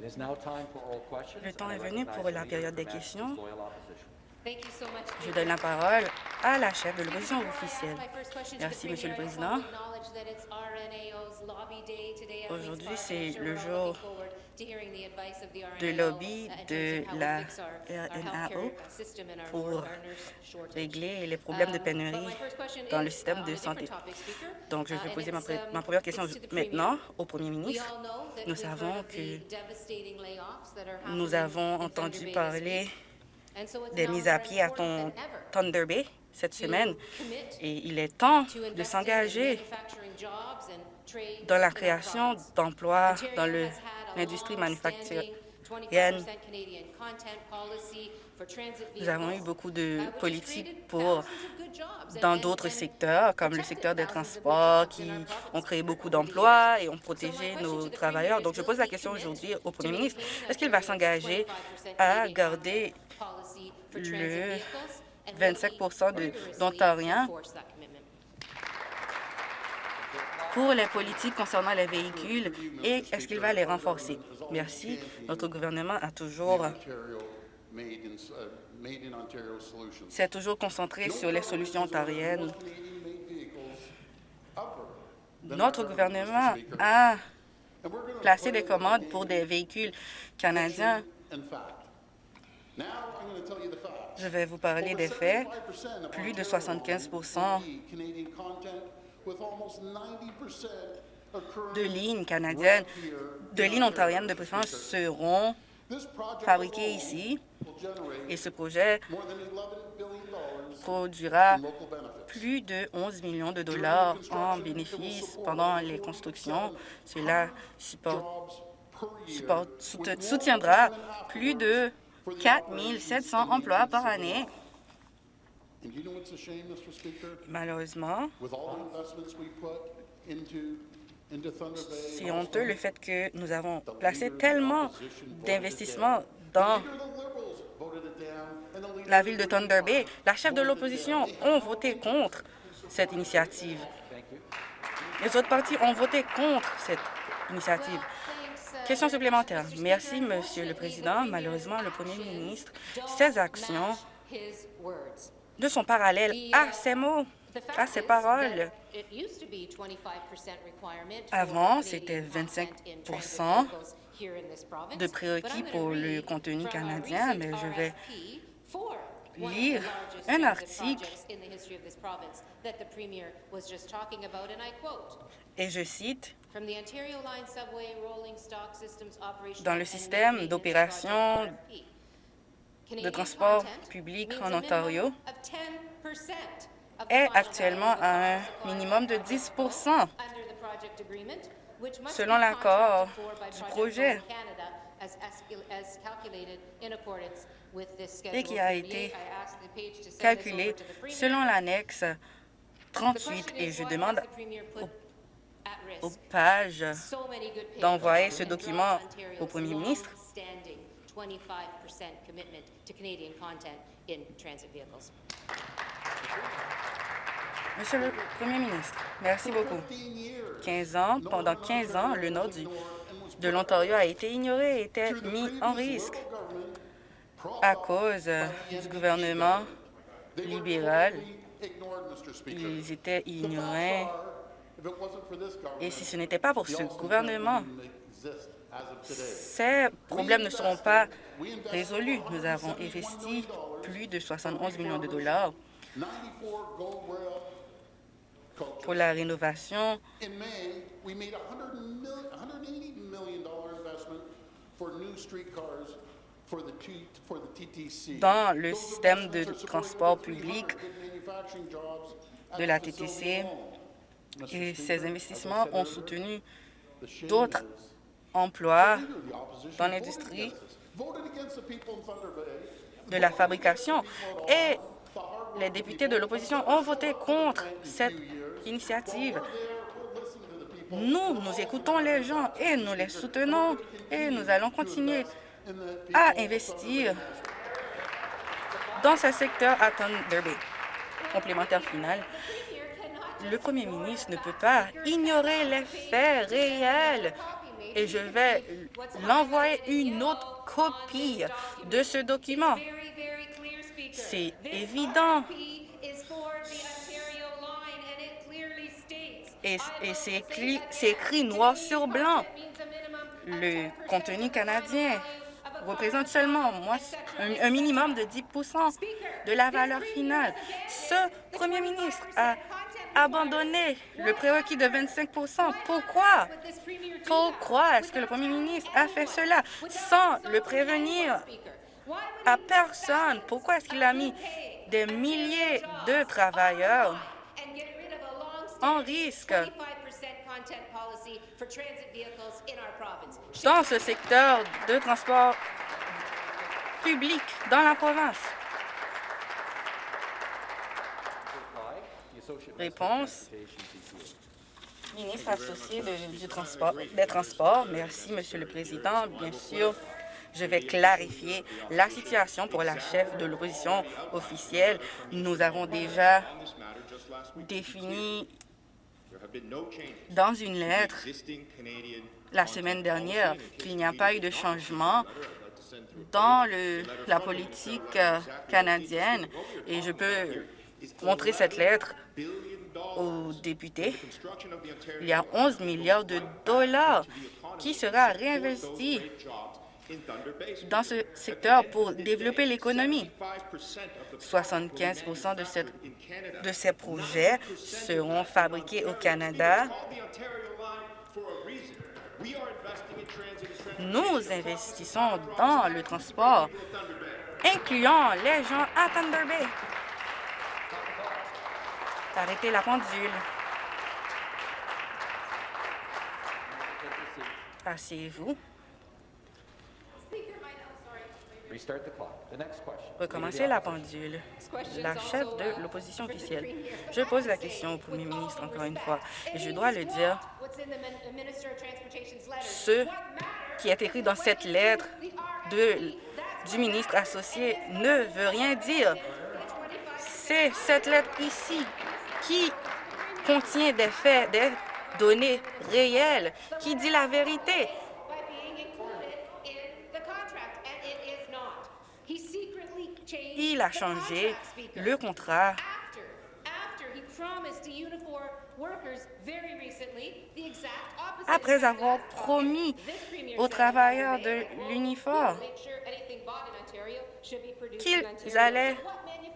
Le temps est venu pour la période des questions. Je donne la parole à la chef de l'opposition officielle. Merci, Monsieur le Président. Aujourd'hui, c'est le jour de lobby de la RNAO pour régler les problèmes de pénurie dans le système de santé. Donc, je vais poser ma, ma première question maintenant au premier ministre. Nous savons que nous avons entendu parler des mises à pied à ton Thunder Bay cette semaine et il est temps de s'engager dans la création d'emplois dans l'industrie manufacturière. Nous avons eu beaucoup de politiques pour dans d'autres secteurs, comme le secteur des transports, qui ont créé beaucoup d'emplois et ont protégé nos travailleurs. Donc, je pose la question aujourd'hui au premier ministre. Est-ce qu'il va s'engager à garder le 25% d'Ontariens pour les politiques concernant les véhicules et est-ce qu'il va les renforcer? Merci. Notre gouvernement a toujours s'est toujours concentré sur les solutions ontariennes. Notre gouvernement a placé des commandes pour des véhicules canadiens je vais vous parler des faits. Plus de 75% de lignes canadiennes, de lignes ontariennes de préférence seront fabriquées ici et ce projet produira plus de 11 millions de dollars en bénéfices pendant les constructions. Cela soutiendra plus de 4 700 emplois par année. Malheureusement, c'est honteux le fait que nous avons placé tellement d'investissements dans la ville de Thunder Bay. La chef de l'opposition ont voté contre cette initiative. Les autres partis ont voté contre cette initiative. Question supplémentaire. Merci, Monsieur le Président. Malheureusement, le Premier ministre, ses actions ne sont parallèles à ses mots, à ses paroles. Avant, c'était 25% de prérequis pour le contenu canadien, mais je vais lire un article et je cite dans le système d'opération de transport public en Ontario est actuellement à un minimum de 10% selon l'accord du projet. et qui a été calculé selon l'annexe 38 et je demande aux pages d'envoyer ce document au premier ministre. Monsieur le Premier ministre, merci beaucoup. 15 ans, pendant 15 ans, le nord de l'Ontario a été ignoré et était mis en risque à cause du gouvernement libéral. Ils étaient ignorés et si ce n'était pas pour ce gouvernement, ces problèmes ne seront pas résolus. Nous avons investi plus de 71 millions de dollars pour la rénovation. Dans le système de transport public de la TTC et ces investissements ont soutenu d'autres emplois dans l'industrie de la fabrication. Et les députés de l'opposition ont voté contre cette initiative. Nous, nous écoutons les gens et nous les soutenons et nous allons continuer à investir dans ce secteur à Thunder Bay. Complémentaire final, le premier ministre ne peut pas ignorer les faits réels et je vais l'envoyer une autre copie de ce document. C'est évident. Et, c'est écrit noir sur blanc. Le contenu canadien représente seulement un, minimum de 10% de la valeur finale. Ce premier ministre a abandonné le prérequis de 25 Pourquoi? Pourquoi est-ce que le premier ministre a fait cela sans le prévenir à personne? Pourquoi est-ce qu'il a mis des milliers de travailleurs en risque? Dans ce secteur de transport public dans la province. Réponse. Ministre associé du transport, des Transports. Merci, Monsieur le Président. Bien sûr, je vais clarifier la situation pour la chef de l'opposition officielle. Nous avons déjà défini dans une lettre la semaine dernière qu'il n'y a pas eu de changement dans la politique euh, canadienne et je peux montrer cette lettre aux députés. Il y a 11 milliards de dollars qui sera réinvesti dans ce secteur pour développer l'économie. 75 de, cette, de ces projets seront fabriqués au Canada. Nous investissons dans le transport, incluant les gens à Thunder Bay. Arrêtez la pendule. Asseyez-vous. Recommencer la pendule. La chef de l'opposition officielle. Je pose la question au premier ministre encore une fois, et je dois le dire. Ce qui est écrit dans cette lettre de, du ministre associé ne veut rien dire. C'est cette lettre ici qui contient des faits, des données réelles, qui dit la vérité. Il a changé le contrat. Après avoir promis aux travailleurs de l'uniforme qu'ils allaient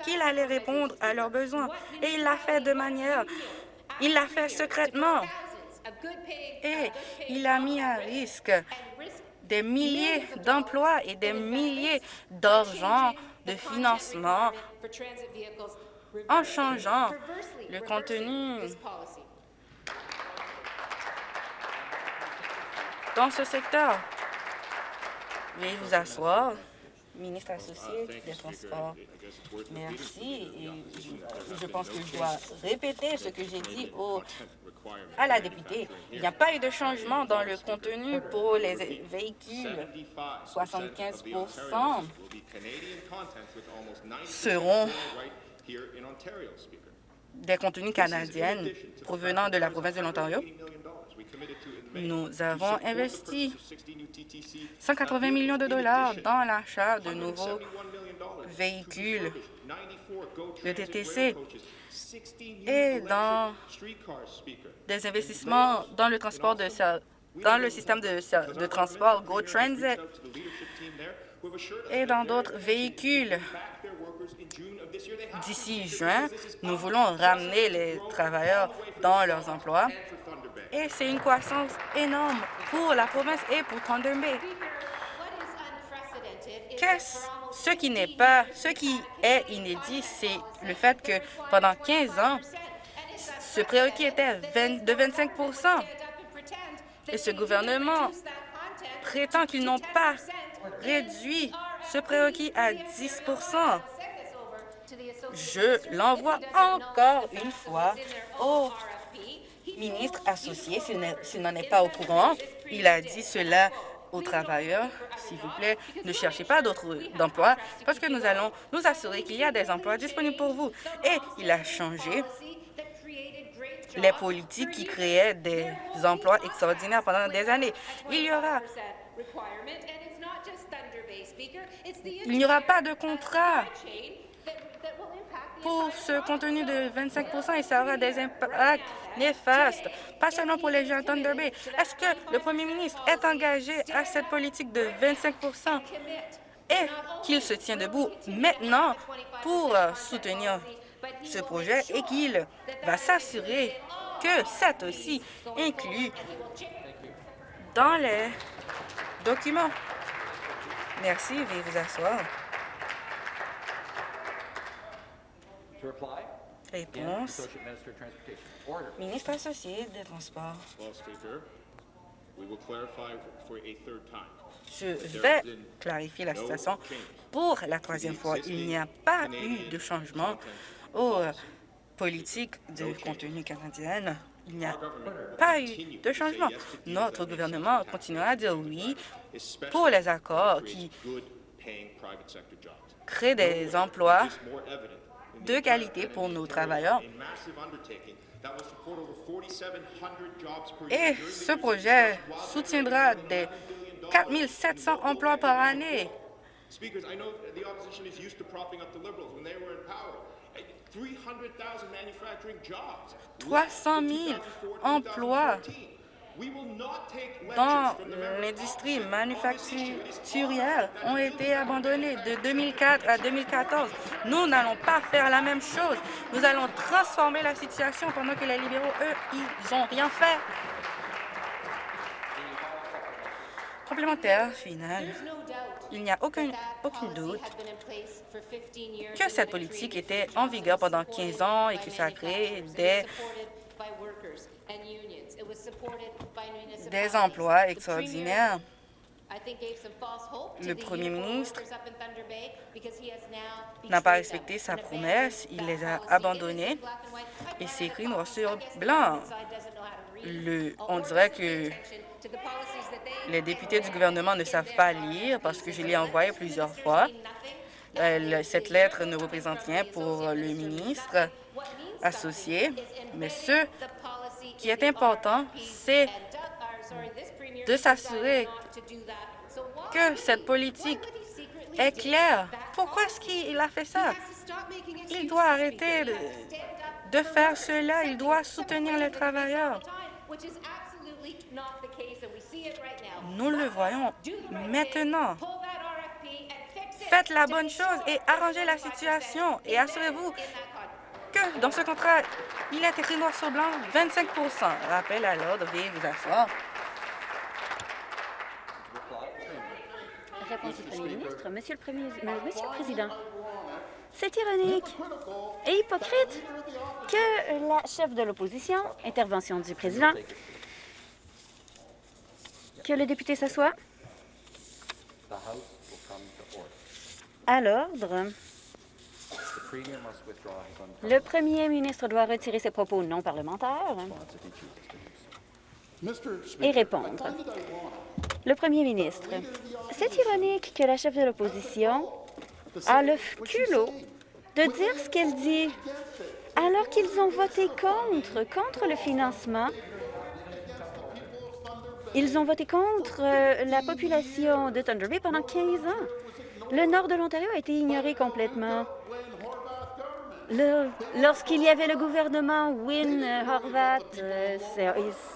qu'il allait répondre à leurs besoins. Et il l'a fait de manière... Il l'a fait secrètement. Et il a mis à risque des milliers d'emplois et des milliers d'argent de financement en changeant le contenu dans ce secteur. Veuillez vous asseoir ministre associé des Transports. Merci. je, pense que je dois répéter ce que j'ai dit au, à la députée. Il n'y a pas eu de changement dans le contenu pour les véhicules. 75% seront des contenus canadiens provenant de la province de l'Ontario. Nous avons investi 180 millions de dollars dans l'achat de nouveaux véhicules de TTC et dans des investissements dans le transport de dans le système de, de transport Go Transit et dans d'autres véhicules. D'ici juin, nous voulons ramener les travailleurs dans leurs emplois et c'est une croissance énorme pour la province et pour Thunder Bay. ce qui n'est pas, ce qui est inédit, c'est le fait que pendant 15 ans, ce prérequis était de 25% et ce gouvernement prétend qu'ils n'ont pas réduit ce prérequis à 10% Je l'envoie encore une fois au ministre associé, s'il n'en est pas au courant, il a dit cela aux travailleurs, s'il vous plaît, ne cherchez pas d'autres emplois parce que nous allons nous assurer qu'il y a des emplois disponibles pour vous. Et il a changé les politiques qui créaient des emplois extraordinaires pendant des années. Il y aura il n'y aura pas de contrat pour ce contenu de 25 et ça aura des impacts néfastes, pas seulement pour les gens de Thunder Bay. Est-ce que le premier ministre est engagé à cette politique de 25% et qu'il se tient debout maintenant pour soutenir ce projet et qu'il va s'assurer que c'est aussi inclus dans les documents? Merci, veuillez vous asseoir. Réponse. Ministre associé des Transports. Je vais clarifier la situation pour la troisième fois. Il n'y a pas eu de changement aux politiques de contenu canadienne. Il n'y a pas eu de changement. Notre gouvernement continuera à dire oui pour les accords qui créent des emplois de qualité pour nos travailleurs. Et ce projet soutiendra des 4 700 emplois par année. 300 000 emplois dans l'industrie manufacturière ont été abandonnés de 2004 à 2014. Nous n'allons pas faire la même chose. Nous allons transformer la situation pendant que les libéraux, eux, ils n'ont rien fait. Complémentaire final. Il n'y a aucun, aucun doute que cette politique était en vigueur pendant 15 ans et que ça a créé des des emplois extraordinaires. Le premier ministre n'a pas respecté sa promesse, il les a abandonnés. et c'est écrit noir sur blanc. Le, on dirait que les députés du gouvernement ne savent pas lire parce que je l'ai envoyé plusieurs fois. cette lettre ne représente rien pour le ministre associé, mais ce qui est important, c'est de s'assurer que cette politique est claire. Pourquoi est-ce qu'il a fait ça? Il doit arrêter de, faire cela. Il doit soutenir les travailleurs. Nous le voyons maintenant. Faites la bonne chose et arrangez la situation et assurez-vous que dans ce contrat, il est écrit noir sur blanc 25% Rappel à l'ordre, veuillez vous asseoir. Réponse du Premier ministre. Monsieur le, Premier, Monsieur le Président, c'est ironique et hypocrite que la chef de l'opposition, intervention du président, que le député s'assoit. À l'ordre. Le premier ministre doit retirer ses propos non parlementaires et répondre. Le premier ministre, c'est ironique que la chef de l'opposition a le culot de dire ce qu'elle dit alors qu'ils ont voté contre, contre le financement. Ils ont voté contre euh, la population de Thunder Bay pendant 15 ans. Le nord de l'Ontario a été ignoré complètement. Lorsqu'il y avait le gouvernement Win Horvat, euh,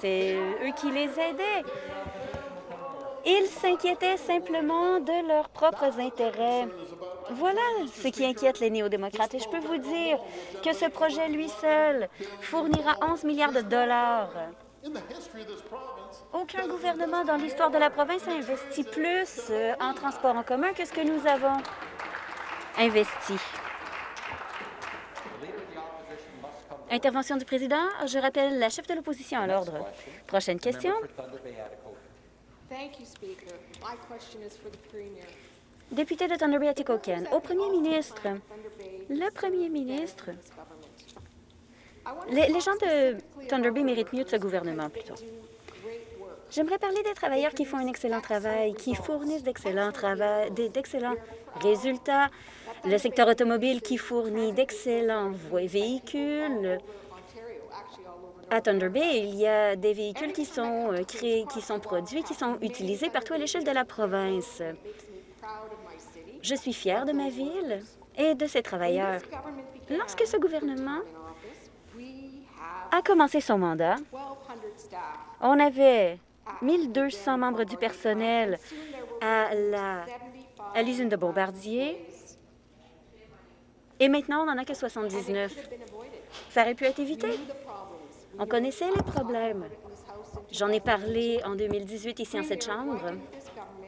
c'est eux qui les aidaient. Ils s'inquiétaient simplement de leurs propres intérêts. Voilà ce qui inquiète les néo-démocrates. Et je peux vous dire que ce projet, lui seul, fournira 11 milliards de dollars. Aucun gouvernement dans l'histoire de la province a investi plus euh, en transport en commun que ce que nous avons investi. Intervention du président. Je rappelle la chef de l'opposition à l'ordre. Prochaine question. Député de Thunder Bay Atikokan, au premier ministre, le premier ministre, les, les, gens de Thunder Bay méritent mieux de ce gouvernement, plutôt. J'aimerais parler des travailleurs qui font un excellent travail, qui fournissent d'excellents d'excellents résultats, le secteur automobile qui fournit d'excellents véhicules À Thunder Bay, il y a des véhicules qui sont créés, qui sont produits, qui sont utilisés partout à l'échelle de la province. Je suis fière de ma ville et de ses travailleurs. Lorsque ce gouvernement a commencé son mandat, on avait 1200 membres du personnel à l'usine de Bombardier et maintenant, on n'en a que 79. Ça aurait pu être évité. On connaissait les problèmes. J'en ai parlé en 2018 ici en cette Chambre.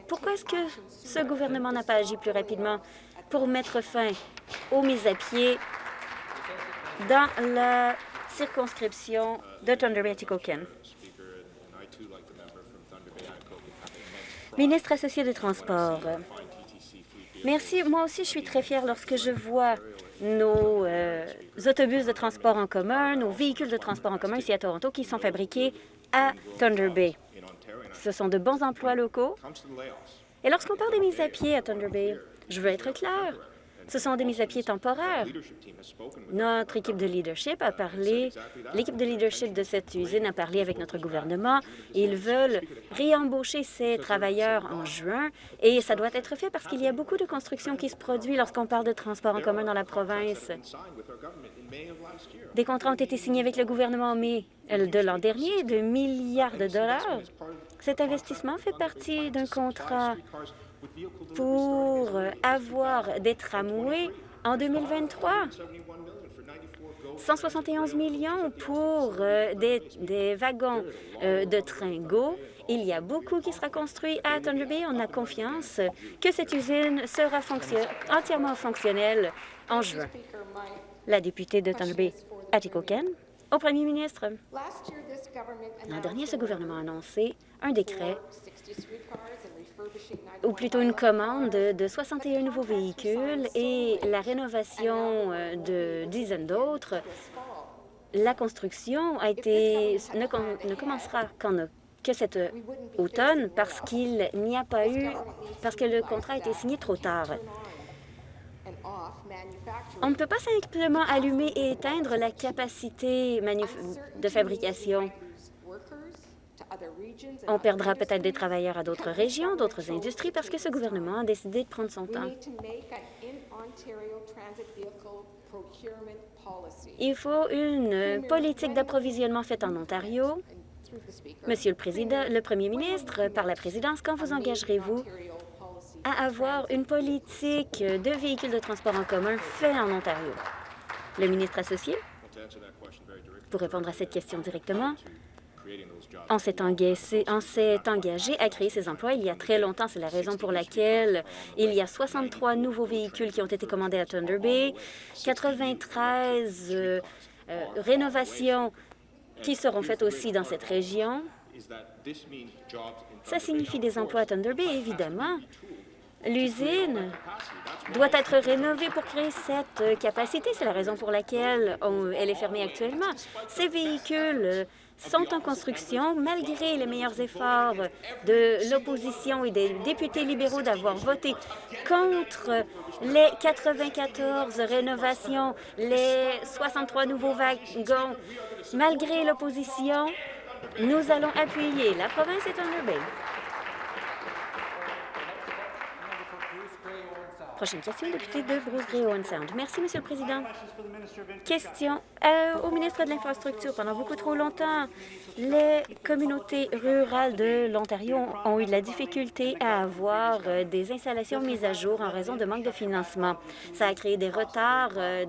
Pourquoi est-ce que ce gouvernement n'a pas agi plus rapidement pour mettre fin aux mises à pied dans la circonscription de Thunder Bay Tikoken. Ministre associé des Transports, merci. Moi aussi, je suis très fière lorsque je vois nos euh, autobus de transport en commun, nos véhicules de transport en commun ici à Toronto qui sont fabriqués à Thunder Bay. Ce sont de bons emplois locaux. Et lorsqu'on parle des mises à pied à Thunder Bay, je veux être clair. Ce sont des mises à pied temporaires. Notre équipe de leadership a parlé, l'équipe de leadership de cette usine a parlé avec notre gouvernement. Ils veulent réembaucher ces travailleurs en juin et ça doit être fait parce qu'il y a beaucoup de construction qui se produit lorsqu'on parle de transport en commun dans la province. Des contrats ont été signés avec le gouvernement en mai de l'an dernier de milliards de dollars. Cet investissement fait partie d'un contrat pour avoir des tramways en 2023. 171 millions pour euh, des, wagons euh, de train GO. Il y a beaucoup qui sera construit à Thunder Bay. On a confiance que cette usine sera entièrement fonctionnelle en juin. La députée de Thunder Bay, Atikoken, au premier ministre. L'an dernier, ce gouvernement a annoncé un décret ou plutôt une commande de 61 nouveaux véhicules et la rénovation euh, de dizaines d'autres. La construction a été, ne, commencera que cet automne parce qu'il n'y a pas eu, parce que le contrat a été signé trop tard. On ne peut pas simplement allumer et éteindre la capacité de fabrication. On perdra peut-être des travailleurs à d'autres régions, d'autres industries, parce que ce gouvernement a décidé de prendre son temps. Il faut une politique d'approvisionnement faite en Ontario. Monsieur le Président, le Premier ministre, par la présidence, quand vous engagerez-vous à avoir une politique de véhicules de transport en commun fait en Ontario? Le ministre associé, pour répondre à cette question directement, on s'est engagé, à créer ces emplois il y a très longtemps. C'est la raison pour laquelle il y a 63 nouveaux véhicules qui ont été commandés à Thunder Bay, 93 euh, euh, rénovations qui seront faites aussi dans cette région. Ça signifie des emplois à Thunder Bay, évidemment. L'usine doit être rénovée pour créer cette capacité. C'est la raison pour laquelle elle est fermée actuellement. Ces véhicules sont en construction malgré les meilleurs efforts de l'opposition et des députés libéraux d'avoir voté contre les 94 rénovations, les 63 nouveaux wagons. Malgré l'opposition, nous allons appuyer la province et Thunder Bay. Prochaine question, député de Bruce Gray Owen Sound. Merci, Monsieur le Président. Question euh, au ministre de l'Infrastructure. Pendant beaucoup trop longtemps, les communautés rurales de l'Ontario ont eu de la difficulté à avoir euh, des installations mises à jour en raison de manque de financement. Ça a créé des retards euh,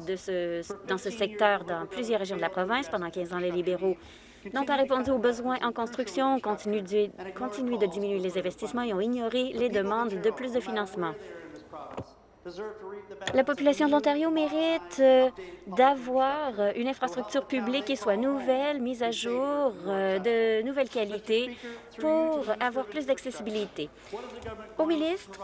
dans ce secteur dans plusieurs régions de la province. Pendant 15 ans, les libéraux n'ont pas répondu aux besoins en construction, continuent de, continuent de diminuer les investissements et ont ignoré les demandes de plus de financement. La population de l'Ontario mérite euh, d'avoir euh, une infrastructure publique qui soit nouvelle, mise à jour, euh, de nouvelle qualité pour avoir plus d'accessibilité. Au ministre,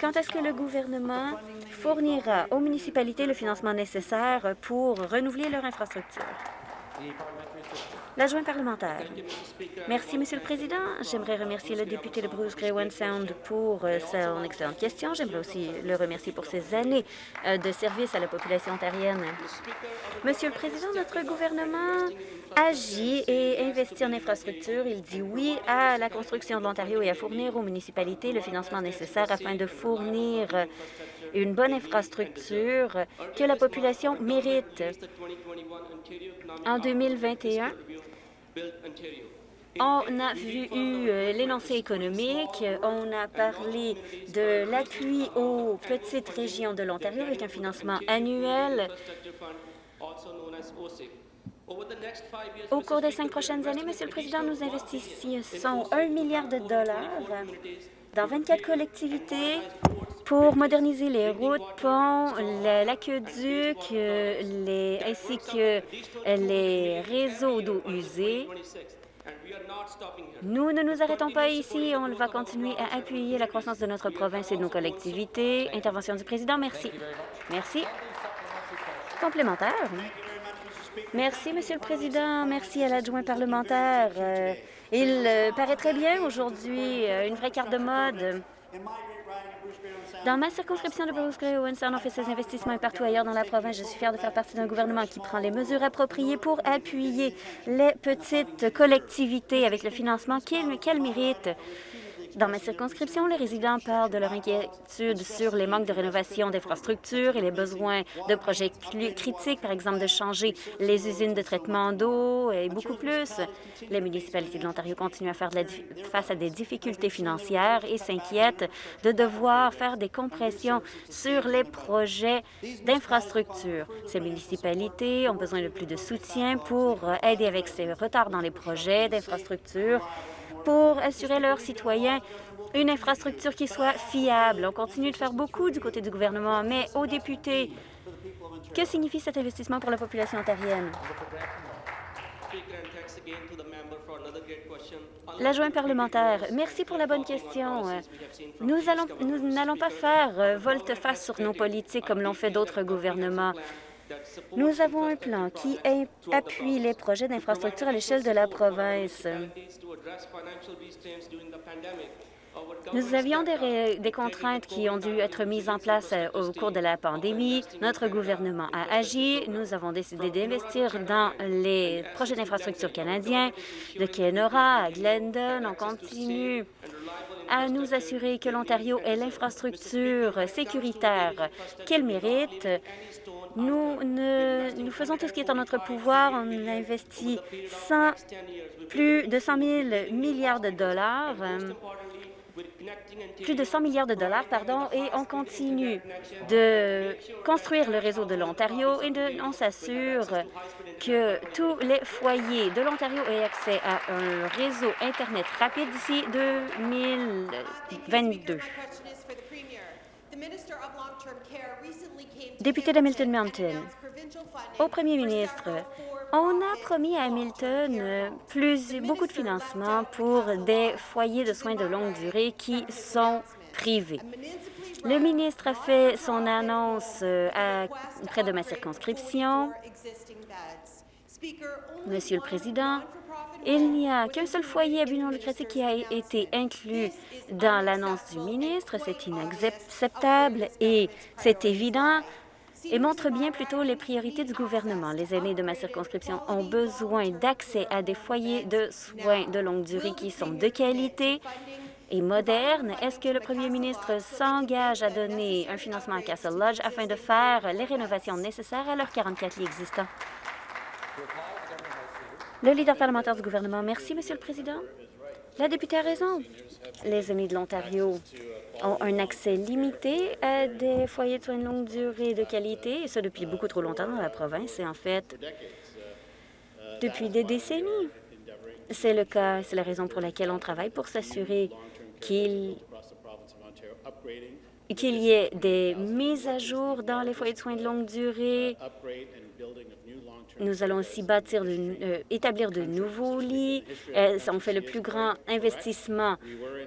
quand est-ce que le gouvernement fournira aux municipalités le financement nécessaire pour renouveler leur infrastructure? L'adjoint parlementaire. Merci, Monsieur le Président. J'aimerais remercier le député de Bruce One Sound pour euh, son excellente question. J'aimerais aussi le remercier pour ses années euh, de service à la population ontarienne. Monsieur le Président, notre gouvernement agit et investit en infrastructure. Il dit oui à la construction de l'Ontario et à fournir aux municipalités le financement nécessaire afin de fournir une bonne infrastructure que la population mérite. En 2021, on a vu euh, l'énoncé économique, on a parlé de l'appui aux petites régions de l'Ontario avec un financement annuel. Au cours des cinq prochaines années, Monsieur le Président, nous investissons un milliard de dollars dans 24 collectivités pour moderniser les routes, ponts, l'aqueduc, les, ainsi que les réseaux d'eau usée. Nous ne nous arrêtons pas ici. On va continuer à appuyer la croissance de notre province et de nos collectivités. Intervention du président. Merci. Merci. Complémentaire. Merci, Monsieur le Président. Merci à l'adjoint parlementaire. Euh, il euh, paraît très bien aujourd'hui, euh, une vraie carte de mode. Dans ma circonscription de Bruce Gray, Winston, on fait ses investissements et partout ailleurs dans la province. Je suis fière de faire partie d'un gouvernement qui prend les mesures appropriées pour appuyer les petites collectivités avec le financement qu'elles méritent. Dans ma circonscription, les résidents parlent de leur inquiétude sur les manques de rénovation d'infrastructures et les besoins de projets critiques, par exemple de changer les usines de traitement d'eau et beaucoup plus. Les municipalités de l'Ontario continuent à faire face à des difficultés financières et s'inquiètent de devoir faire des compressions sur les projets d'infrastructures. Ces municipalités ont besoin de plus de soutien pour aider avec ces retards dans les projets d'infrastructures pour assurer leurs citoyens une infrastructure qui soit fiable. On continue de faire beaucoup du côté du gouvernement, mais aux députés, que signifie cet investissement pour la population ontarienne? L'adjoint parlementaire, merci pour la bonne question. Nous n'allons pas faire euh, volte-face sur nos politiques comme l'ont fait d'autres gouvernements. Nous avons un plan qui appuie les projets d'infrastructure à l'échelle de la province. Nous avions des, contraintes qui ont dû être mises en place euh, au cours de la pandémie. Notre gouvernement a agi. Nous avons décidé d'investir dans les projets d'infrastructure canadiens, de Kenora à Glendon. On continue à nous assurer que l'Ontario ait l'infrastructure sécuritaire qu'elle mérite. Nous, nous faisons tout ce qui est en notre pouvoir. On a investi plus de 100 000 milliards de dollars plus de 100 milliards de dollars, pardon, et on continue de construire le réseau de l'Ontario et de, on s'assure que tous les foyers de l'Ontario aient accès à un réseau Internet rapide d'ici 2022. Député d'Hamilton Mountain, au premier ministre, on a promis à Hamilton beaucoup de financement pour des foyers de soins de longue durée qui sont privés. Le ministre a fait son annonce euh, près de ma circonscription. Monsieur le Président, il n'y a qu'un seul foyer à but lucratif qui a été inclus dans l'annonce du ministre. C'est inacceptable et c'est évident et montre bien plutôt les priorités du gouvernement. Les aînés de ma circonscription ont besoin d'accès à des foyers de soins de longue durée qui sont de qualité et modernes. Est-ce que le premier ministre s'engage à donner un financement à Castle Lodge afin de faire les rénovations nécessaires à leurs 44 lits existants? Le leader parlementaire du gouvernement. Merci, Monsieur le Président. La députée a raison. Les amis de l'Ontario ont un accès limité à des foyers de soins de longue durée de qualité, et ça depuis beaucoup trop longtemps dans la province, et en fait, depuis des décennies. C'est le cas, c'est la raison pour laquelle on travaille pour s'assurer qu'il qu'il y ait des mises à jour dans les foyers de soins de longue durée, nous allons aussi bâtir, euh, établir de nouveaux lits. Euh, on fait le plus grand investissement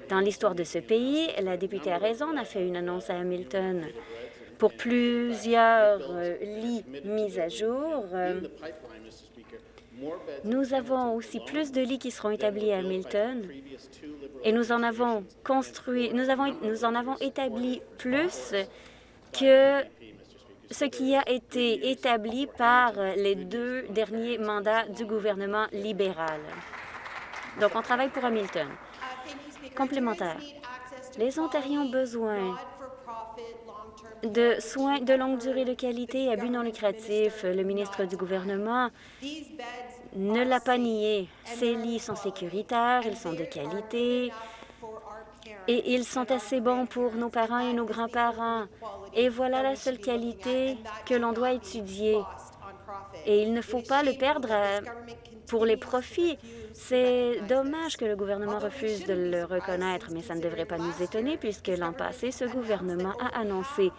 dans l'histoire de ce pays. La députée a raison, on a fait une annonce à Hamilton pour plusieurs euh, lits mis à jour. Nous avons aussi plus de lits qui seront établis à Hamilton et nous en avons construit, nous, avons, nous en avons établi plus que ce qui a été établi par les deux derniers mandats du gouvernement libéral. Donc, on travaille pour Hamilton. Complémentaire. Les Ontariens ont besoin de soins de longue durée de qualité à but non lucratif. Le ministre du gouvernement ne l'a pas nié. Ces lits sont sécuritaires, ils sont de qualité et ils sont assez bons pour nos parents et nos grands-parents. Et voilà la seule qualité que l'on doit étudier. Et il ne faut pas le perdre pour les profits. C'est dommage que le gouvernement refuse de le reconnaître, mais ça ne devrait pas nous étonner puisque l'an passé, ce gouvernement a annoncé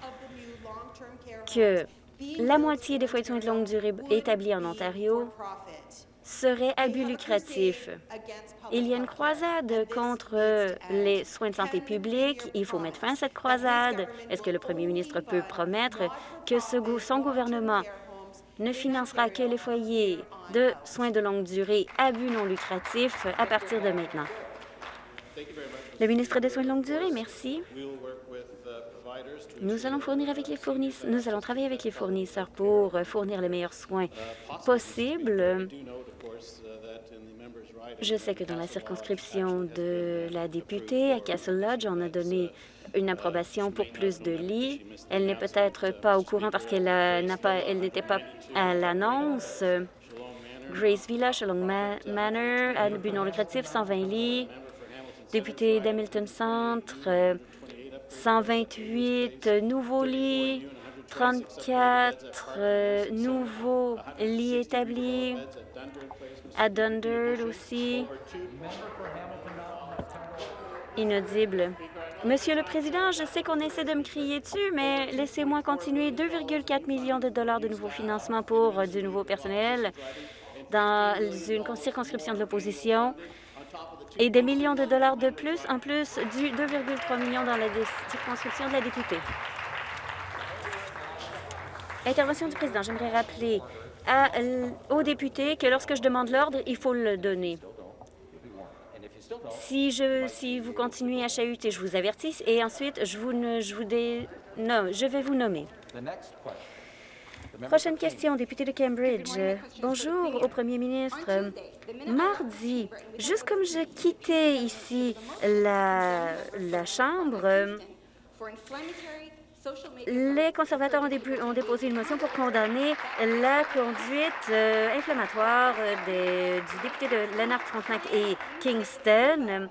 que la moitié des foyers de soins de longue durée établis en Ontario seraient à but lucratif. Il y a une croisade contre les soins de santé publique. Il faut mettre fin à cette croisade. Est-ce que le premier ministre peut promettre que son gouvernement ne financera que les foyers de soins de longue durée à but non lucratif à partir de maintenant? Le ministre des Soins de longue durée, merci. Nous allons fournir avec les fournisseurs, nous allons travailler avec les fournisseurs pour fournir les meilleurs soins possibles. Je sais que dans la circonscription de la députée à Castle Lodge, on a donné une approbation pour plus de lits. Elle n'est peut-être pas au courant parce qu'elle n'était pas à l'annonce. Grace Villa, Shalong Manor, à but non lucratif, 120 lits. Député d'Hamilton Centre, 128 nouveaux lits, 34 euh, nouveaux lits établis. À Dunderd aussi. Inaudible. Monsieur le Président, je sais qu'on essaie de me crier dessus, mais laissez-moi continuer. 2,4 millions de dollars de nouveaux financements pour euh, du nouveau personnel dans une circonscription de l'opposition et des millions de dollars de plus, en plus du 2,3 millions dans la circonscription de la députée. Intervention du président. J'aimerais rappeler aux députés que lorsque je demande l'ordre, il faut le donner. Si, je, si vous continuez à chahuter, je vous avertis et ensuite, je vous, je vous non, je vais vous nommer. Prochaine question, député de Cambridge. Bonjour au premier ministre. Mardi, juste comme je quittais ici la, la Chambre, les conservateurs ont, déposé une motion pour condamner la conduite euh, inflammatoire du député de Leonard Frontenac et Kingston.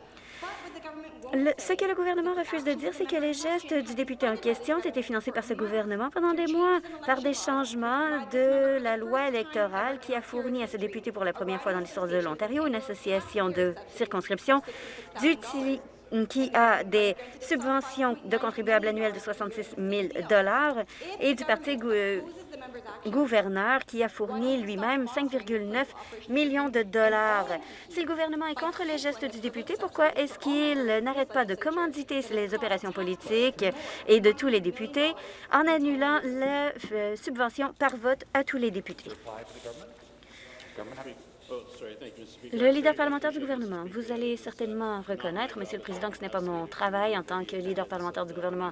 ce que le gouvernement refuse de dire, c'est que les gestes du député en question ont été financés par ce gouvernement pendant des mois par des changements de la loi électorale qui a fourni à ce député pour la première fois dans l'histoire de l'Ontario une association de circonscription qui a des subventions de contribuables annuels de 66 000 et du Parti gouverneur qui a fourni lui-même 5,9 millions de dollars. Si le gouvernement est contre les gestes du député, pourquoi est-ce qu'il n'arrête pas de commanditer les opérations politiques et de tous les députés en annulant la euh, subvention par vote à tous les députés? Le leader parlementaire du gouvernement, vous allez certainement reconnaître, Monsieur le Président, que ce n'est pas mon travail en tant que leader parlementaire du gouvernement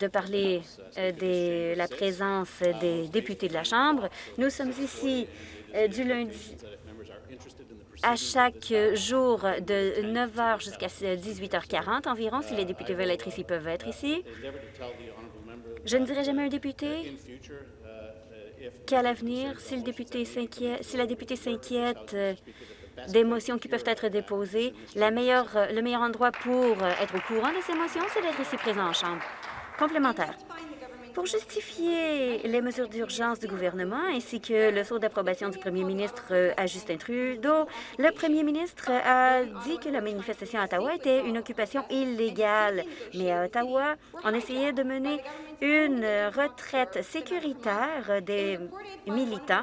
de parler euh, de la présence des députés de la Chambre. Nous sommes ici euh, du lundi à chaque jour de 9 h jusqu'à 18h40 environ. Si les députés veulent être ici, peuvent être ici. Je ne dirai jamais un député qu'à l'avenir, si, la députée s'inquiète euh, des motions qui peuvent être déposées, euh, le meilleur endroit pour euh, être au courant de ces motions, c'est d'être ici présent en Chambre. Complémentaire. Pour justifier les mesures d'urgence du gouvernement ainsi que le saut d'approbation du premier ministre à Justin Trudeau, le premier ministre a dit que la manifestation à Ottawa était une occupation illégale. Mais à Ottawa, on essayait de mener une retraite sécuritaire des militants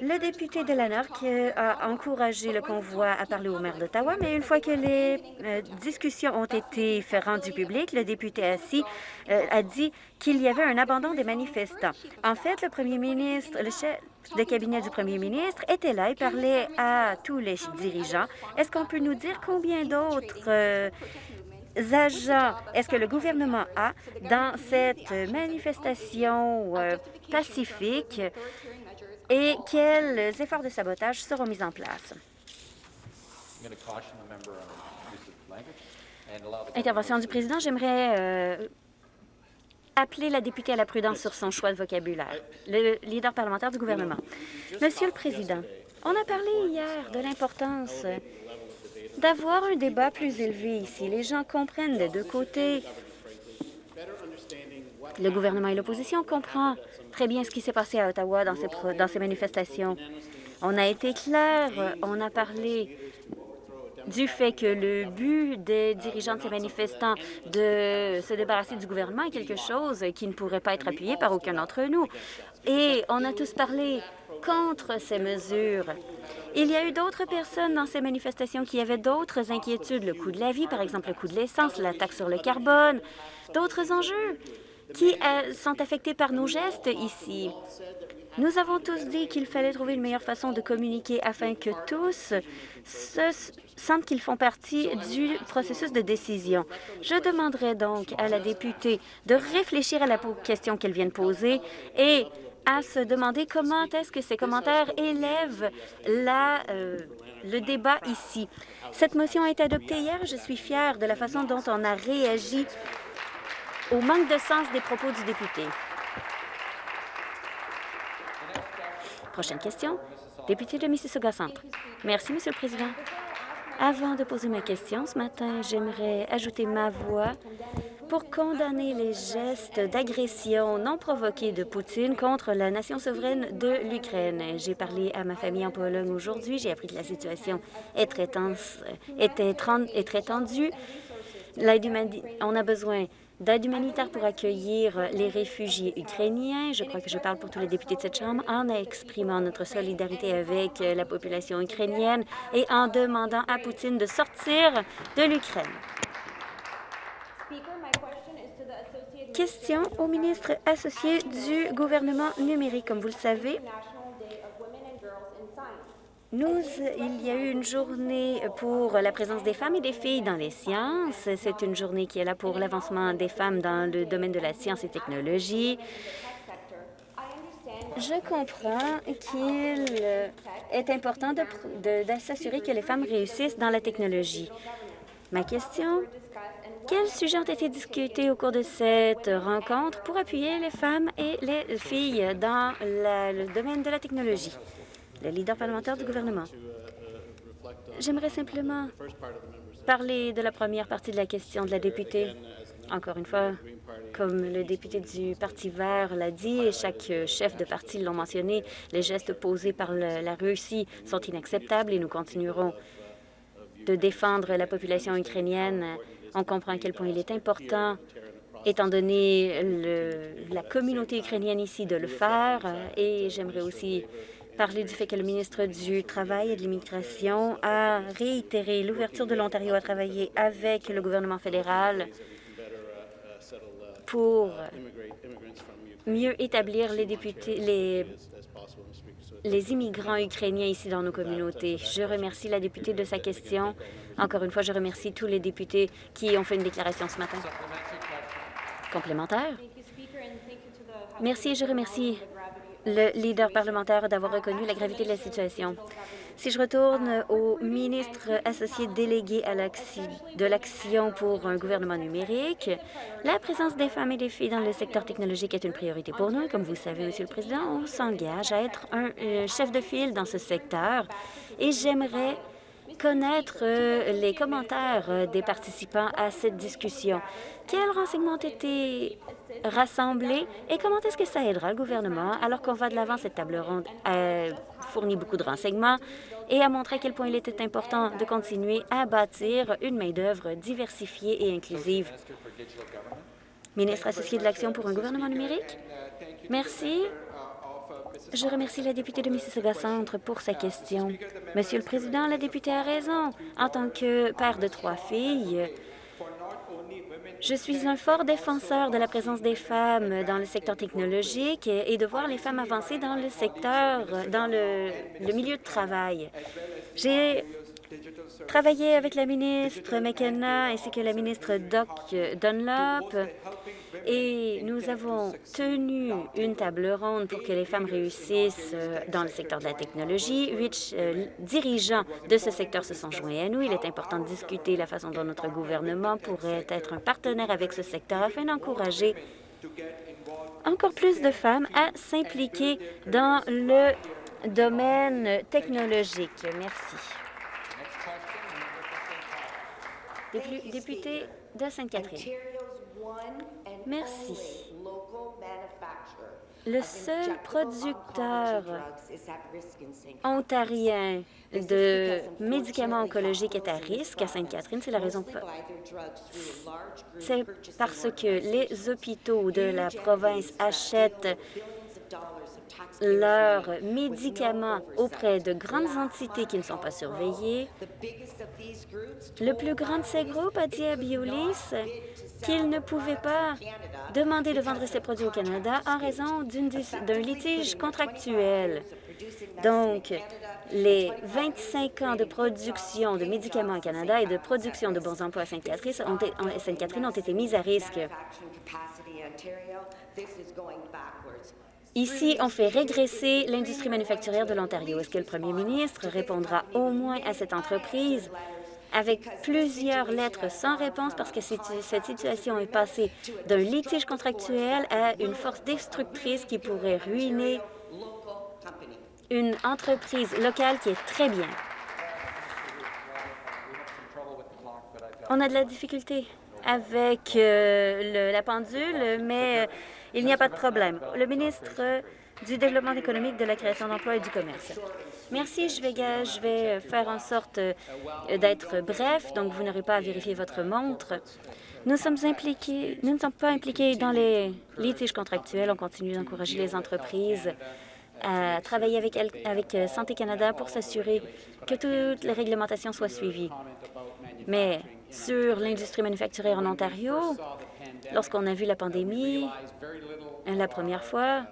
le député de Lanark a encouragé le convoi à parler au maire d'Ottawa, mais une fois que les euh, discussions ont été rendues publiques, le député assis euh, a dit qu'il y avait un abandon des manifestants. En fait, le premier ministre, le chef de cabinet du premier ministre était là et parlait à tous les dirigeants. Est-ce qu'on peut nous dire combien d'autres euh, agents est-ce que le gouvernement a dans cette manifestation pacifique et quels efforts de sabotage seront mis en place? Intervention du président. J'aimerais euh, appeler la députée à la prudence sur son choix de vocabulaire. Le leader parlementaire du gouvernement. Monsieur le Président, on a parlé hier de l'importance d'avoir un débat plus élevé ici. Les gens comprennent des deux côtés. Le gouvernement et l'opposition comprennent très bien ce qui s'est passé à Ottawa dans ces, dans ces manifestations. On a été clair, on a parlé du fait que le but des dirigeants de ces manifestants de se débarrasser du gouvernement est quelque chose qui ne pourrait pas être appuyé par aucun d'entre nous. Et on a tous parlé contre ces mesures. Il y a eu d'autres personnes dans ces manifestations qui avaient d'autres inquiétudes, le coût de la vie, par exemple le coût de l'essence, la taxe sur le carbone, d'autres enjeux qui euh, sont affectés par nos gestes ici? Nous avons tous dit qu'il fallait trouver une meilleure façon de communiquer afin que tous se sentent qu'ils font partie du processus de décision. Je demanderai donc à la députée de réfléchir à la question qu'elle vient de poser et à se demander comment est-ce que ces commentaires élèvent euh, le débat ici. Cette motion a été adoptée hier. Je suis fière de la façon dont on a réagi au manque de sens des propos du député. Prochaine question. Député de Mississauga Centre. Merci, Monsieur le Président. Avant de poser ma question ce matin, j'aimerais ajouter ma voix pour condamner les gestes d'agression non provoqués de Poutine contre la nation souveraine de l'Ukraine. J'ai parlé à ma famille en Pologne aujourd'hui. J'ai appris que la situation est très, tense, est, est très tendue. On a besoin d'aide humanitaire pour accueillir les réfugiés ukrainiens. Je crois que je parle pour tous les députés de cette Chambre en exprimant notre solidarité avec la population ukrainienne et en demandant à Poutine de sortir de l'Ukraine. Question au ministre associé du gouvernement numérique. Comme vous le savez, nous, il y a eu une journée pour la présence des femmes et des filles dans les sciences. C'est une journée qui est là pour l'avancement des femmes dans le domaine de la science et technologie. Je comprends qu'il est important de, s'assurer que les femmes réussissent dans la technologie. Ma question, quels sujets ont été discutés au cours de cette rencontre pour appuyer les femmes et les filles dans le domaine de la technologie? Le leader parlementaire du gouvernement. J'aimerais simplement parler de la première partie de la question de la députée. Encore une fois, comme le député du Parti vert l'a dit et chaque chef de parti l'ont mentionné, les gestes posés par la Russie sont inacceptables et nous continuerons de défendre la population ukrainienne. On comprend à quel point il est important, étant donné la communauté ukrainienne ici, de le faire. Et j'aimerais aussi parler du fait que le ministre du Travail et de l'Immigration a réitéré l'ouverture de l'Ontario à travailler avec le gouvernement fédéral pour mieux établir les députés, les, les immigrants ukrainiens ici dans nos communautés. Je remercie la députée de sa question. Encore une fois, je remercie tous les députés qui ont fait une déclaration ce matin. Complémentaire. Merci je remercie le leader parlementaire d'avoir reconnu la gravité de la situation. Si je retourne au ministre associé délégué de l'Action pour un gouvernement numérique, la présence des femmes et des filles dans le secteur technologique est une priorité pour nous. Comme vous savez, Monsieur le Président, on s'engage à être un euh, chef de file dans ce secteur et j'aimerais connaître euh, les commentaires euh, des participants à cette discussion. Quels renseignements ont été rassemblés et comment est-ce que ça aidera le gouvernement alors qu'on va de l'avant cette table ronde? A fourni beaucoup de renseignements et a montré à quel point il était important de continuer à bâtir une main-d'œuvre diversifiée et inclusive. Ministre associé de l'Action pour un gouvernement numérique, merci Je remercie la députée de Mississauga-Centre pour sa question. Monsieur le Président, la députée a raison. En tant que père de trois filles, je suis un fort défenseur de la présence des femmes dans le secteur technologique et de voir les femmes avancer dans le secteur, dans le, milieu de travail. Travaillé avec la ministre McKenna ainsi que la ministre Doc Dunlop et nous avons tenu une table ronde pour que les femmes réussissent euh, dans le secteur de la technologie. Huit euh, dirigeants de ce secteur se sont joints à nous. Il est important de discuter la façon dont notre gouvernement pourrait être un partenaire avec ce secteur afin d'encourager encore plus de femmes à s'impliquer dans le domaine technologique. Merci. Député de Sainte-Catherine. Merci. Le seul producteur ontarien de médicaments oncologiques est à risque à Sainte-Catherine. C'est la raison C'est parce que les hôpitaux de la province achètent leurs médicaments auprès de grandes entités qui ne sont pas surveillées. Le plus grand de ces groupes a dit à Biolis qu'il ne pouvait pas demander de vendre ses produits au Canada en raison d'un litige contractuel. Donc, les 25 ans de production de médicaments au Canada et de production de bons emplois à Sainte-Catherine ont, Sainte ont été mis à risque. Ici, on fait régresser l'industrie manufacturière de l'Ontario. Est-ce que le premier ministre répondra au moins à cette entreprise? Avec plusieurs lettres sans réponse parce que cette situation est passée d'un litige contractuel à une force destructrice qui pourrait ruiner une entreprise locale qui est très bien. On a de la difficulté avec euh, la pendule, mais euh, il n'y a pas de problème. Le ministre du Développement économique, de la création d'emplois et du commerce. Merci. Je vais, je vais faire en sorte euh, d'être bref, donc vous n'aurez pas à vérifier votre montre. Nous sommes impliqués, nous ne sommes pas impliqués dans les litiges contractuels. On continue d'encourager les entreprises à travailler avec, avec euh, Santé Canada pour s'assurer que toutes les réglementations soient suivies. Mais sur l'industrie manufacturière en Ontario, lorsqu'on a vu la pandémie, la première fois,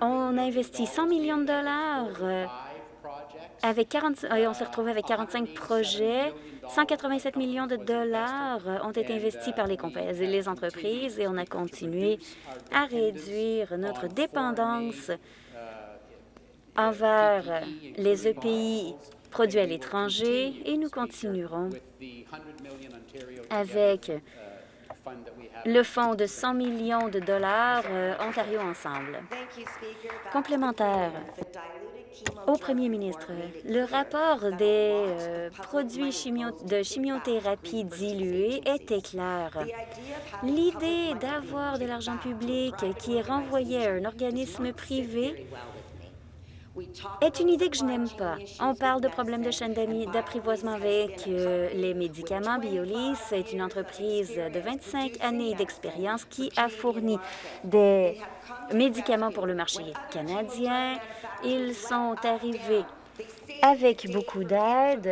on a investi 100 millions de dollars euh, avec 40, et on s'est retrouvé avec 45 projets. 187 millions de dollars ont été investis par les, les entreprises et on a continué à réduire notre dépendance envers les EPI produits à l'étranger et nous continuerons avec le fonds de 100 millions de dollars euh, Ontario Ensemble. Complémentaire au premier ministre, le rapport des euh, produits de chimiothérapie dilués était clair. L'idée d'avoir de l'argent public qui est renvoyé à un organisme privé est une idée que je n'aime pas. On parle de problèmes de chaîne d'apprivoisement avec les médicaments. Biolis est une entreprise de 25 années d'expérience qui a fourni des médicaments pour le marché canadien. Ils sont arrivés avec beaucoup d'aide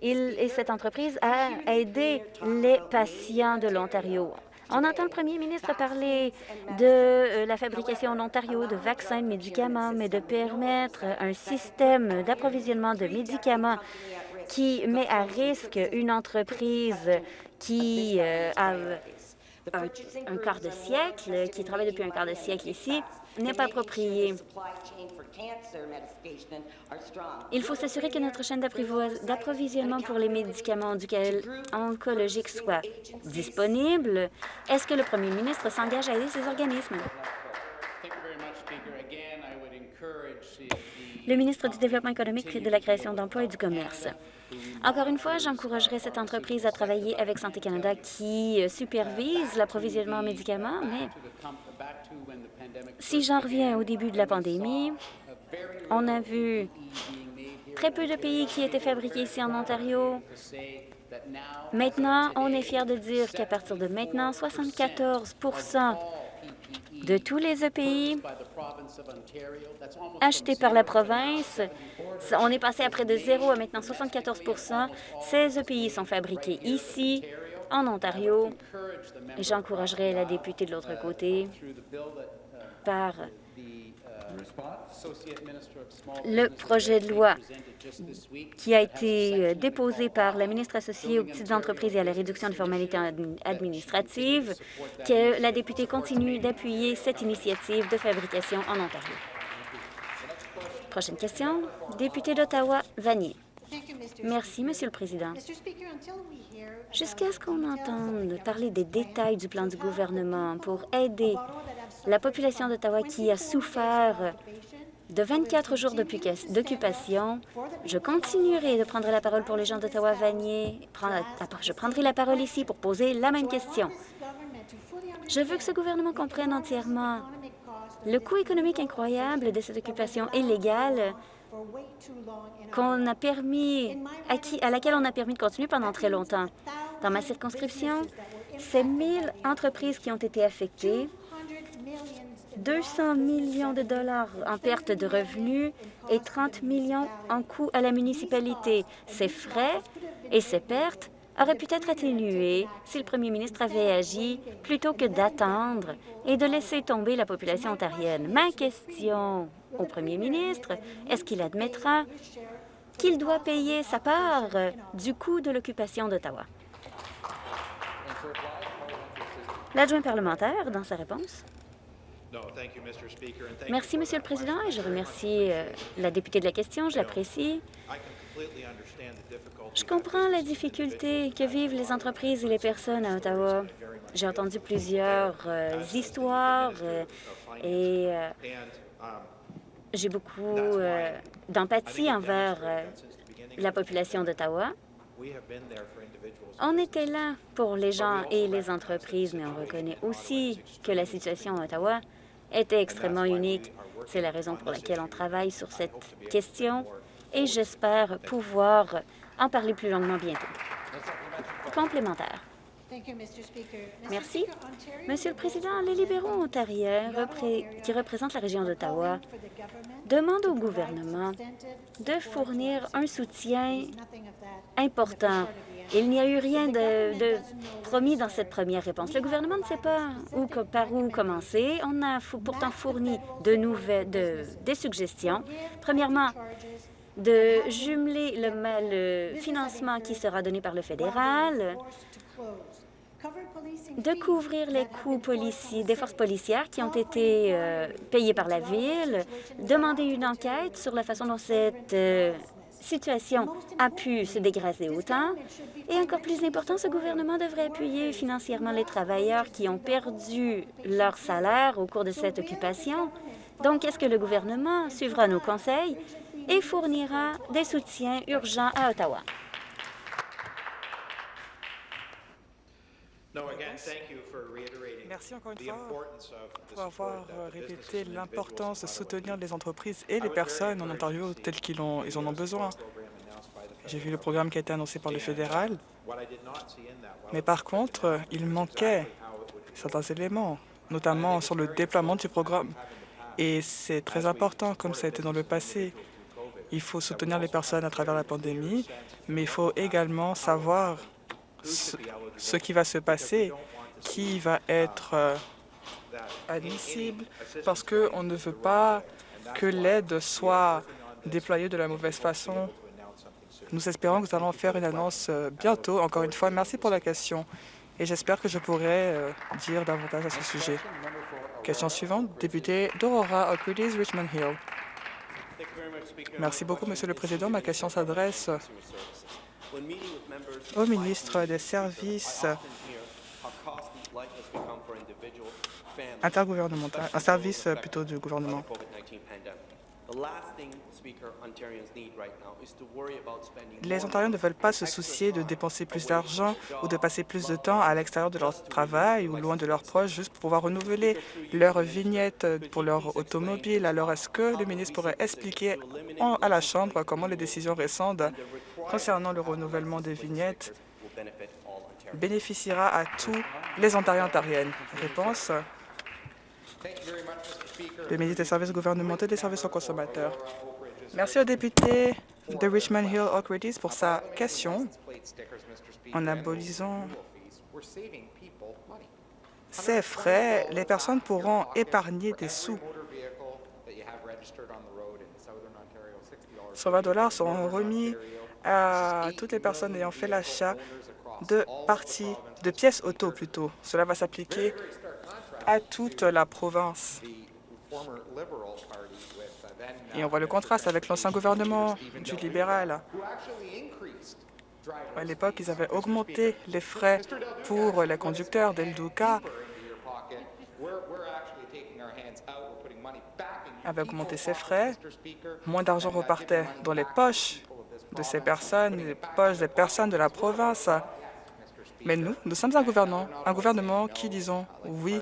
et cette entreprise a aidé les patients de l'Ontario. On entend le premier ministre parler de euh, la fabrication en Ontario de vaccins, de médicaments, mais de permettre un système d'approvisionnement de médicaments qui met à risque une entreprise qui euh, a un, quart de siècle, qui travaille depuis un quart de siècle ici, n'est pas approprié. Il faut s'assurer que notre chaîne d'approvisionnement pour les médicaments oncologiques soit disponible. Est-ce que le premier ministre s'engage à aider ces organismes? Le ministre du Développement économique, de la création d'emplois et du commerce. Encore une fois, j'encouragerai cette entreprise à travailler avec Santé Canada qui euh, supervise l'approvisionnement en médicaments, mais si j'en reviens au début de la pandémie, on a vu très peu de pays qui étaient fabriqués ici en Ontario. Maintenant, on est fier de dire qu'à partir de maintenant, 74% de tous les EPI achetés par la province. On est passé à près de zéro à maintenant 74% Ces EPI sont fabriqués ici, en Ontario. J'encouragerai la députée de l'autre côté par le projet de loi qui a été euh, déposé par la ministre associée aux petites entreprises et à la réduction des formalités administratives, que la députée continue d'appuyer cette initiative de fabrication en Ontario. Prochaine question, député d'Ottawa, Vanier. Merci, Monsieur le Président. Jusqu'à ce qu'on entende parler des détails du plan du gouvernement pour aider la population d'Ottawa qui a souffert de 24 jours d'occupation, je continuerai de prendre la parole pour les gens d'Ottawa-Vanier. Je prendrai la parole ici pour poser la même question. Je veux que ce gouvernement comprenne entièrement le coût économique incroyable de cette occupation illégale qu'on a permis, à laquelle on a permis de continuer pendant très longtemps. Dans ma circonscription, c'est 1000 entreprises qui ont été affectées, 200 millions de dollars en perte de revenus et 30 millions en coûts à la municipalité. Ces frais et ces pertes auraient pu être atténués si le premier ministre avait agi plutôt que d'attendre et de laisser tomber la population ontarienne. Ma question au premier ministre, est-ce qu'il admettra qu'il doit payer sa part du coût de l'occupation d'Ottawa? L'adjoint parlementaire, dans sa réponse. Merci, Monsieur le Président, et je remercie euh, la députée de la question. Je l'apprécie. Je comprends la difficulté que vivent les entreprises et les personnes à Ottawa. J'ai entendu plusieurs euh, histoires euh, et j'ai beaucoup d'empathie envers la population d'Ottawa. On était là pour les gens et les entreprises, mais on reconnaît aussi que la situation à Ottawa était extrêmement unique. C'est la raison pour laquelle on travaille sur cette question et j'espère pouvoir en parler plus longuement bientôt. Complémentaire. Merci. Monsieur le Président, les libéraux ontariens qui représentent la région d'Ottawa demandent au gouvernement de fournir un soutien important. il n'y a eu rien de, promis dans cette première réponse. Le gouvernement ne sait pas où, par où commencer. On a pourtant fourni de nouvelles, des suggestions. Premièrement, de jumeler le, financement qui sera donné par le fédéral, de couvrir les coûts des forces policières qui ont été euh, payées par la Ville, demander une enquête sur la façon dont cette euh, situation a pu se dégrader autant. Et encore plus important, ce gouvernement devrait appuyer financièrement les travailleurs qui ont perdu leur salaire au cours de cette occupation. Donc, est-ce que le gouvernement suivra nos conseils et fournira des soutiens urgents à Ottawa? Merci encore une fois pour avoir répété l'importance de soutenir les entreprises et les personnes en Ontario telles qu'ils ils en ont besoin. J'ai vu le programme qui a été annoncé par le fédéral, mais par contre, il manquait certains éléments, notamment sur le déploiement du programme. Et c'est très important, comme ça a été dans le passé. Il faut soutenir les personnes à travers la pandémie, mais il faut également savoir ce, qui va se passer, qui va être euh, admissible, parce qu'on ne veut pas que l'aide soit déployée de la mauvaise façon. Nous espérons que nous allons faire une annonce euh, bientôt. Encore une fois, merci pour la question et j'espère que je pourrai euh, dire davantage à ce sujet. Question suivante, député d'Aurora, O'Creedy's, Richmond Hill. Merci beaucoup, Monsieur le Président. Ma question s'adresse au ministre des Services intergouvernemental, un service plutôt du gouvernement. Les Ontariens ne veulent pas se soucier de dépenser plus d'argent ou de passer plus de temps à l'extérieur de leur travail ou loin de leurs proches juste pour pouvoir renouveler leur vignette pour leur automobile. Alors, est-ce que le ministre pourrait expliquer à la Chambre comment les décisions récentes concernant le renouvellement des vignettes bénéficiera à tous les Ontariens ontariennes Réponse Le ministre des Services gouvernementaux et des services aux consommateurs. Merci au député de Richmond Hill Oak pour sa question. En abolissant ces frais, les personnes pourront épargner des sous. 120 dollars seront remis à toutes les personnes ayant fait l'achat de parties, de pièces auto plutôt. Cela va s'appliquer à toute la province. Et on voit le contraste avec l'ancien gouvernement du libéral. À l'époque, ils avaient augmenté les frais pour les conducteurs d'El Duca, avaient augmenté ses frais, moins d'argent repartait dans les poches de ces personnes, poches des personnes de la province. Mais nous, nous sommes un gouvernement, un gouvernement qui disons oui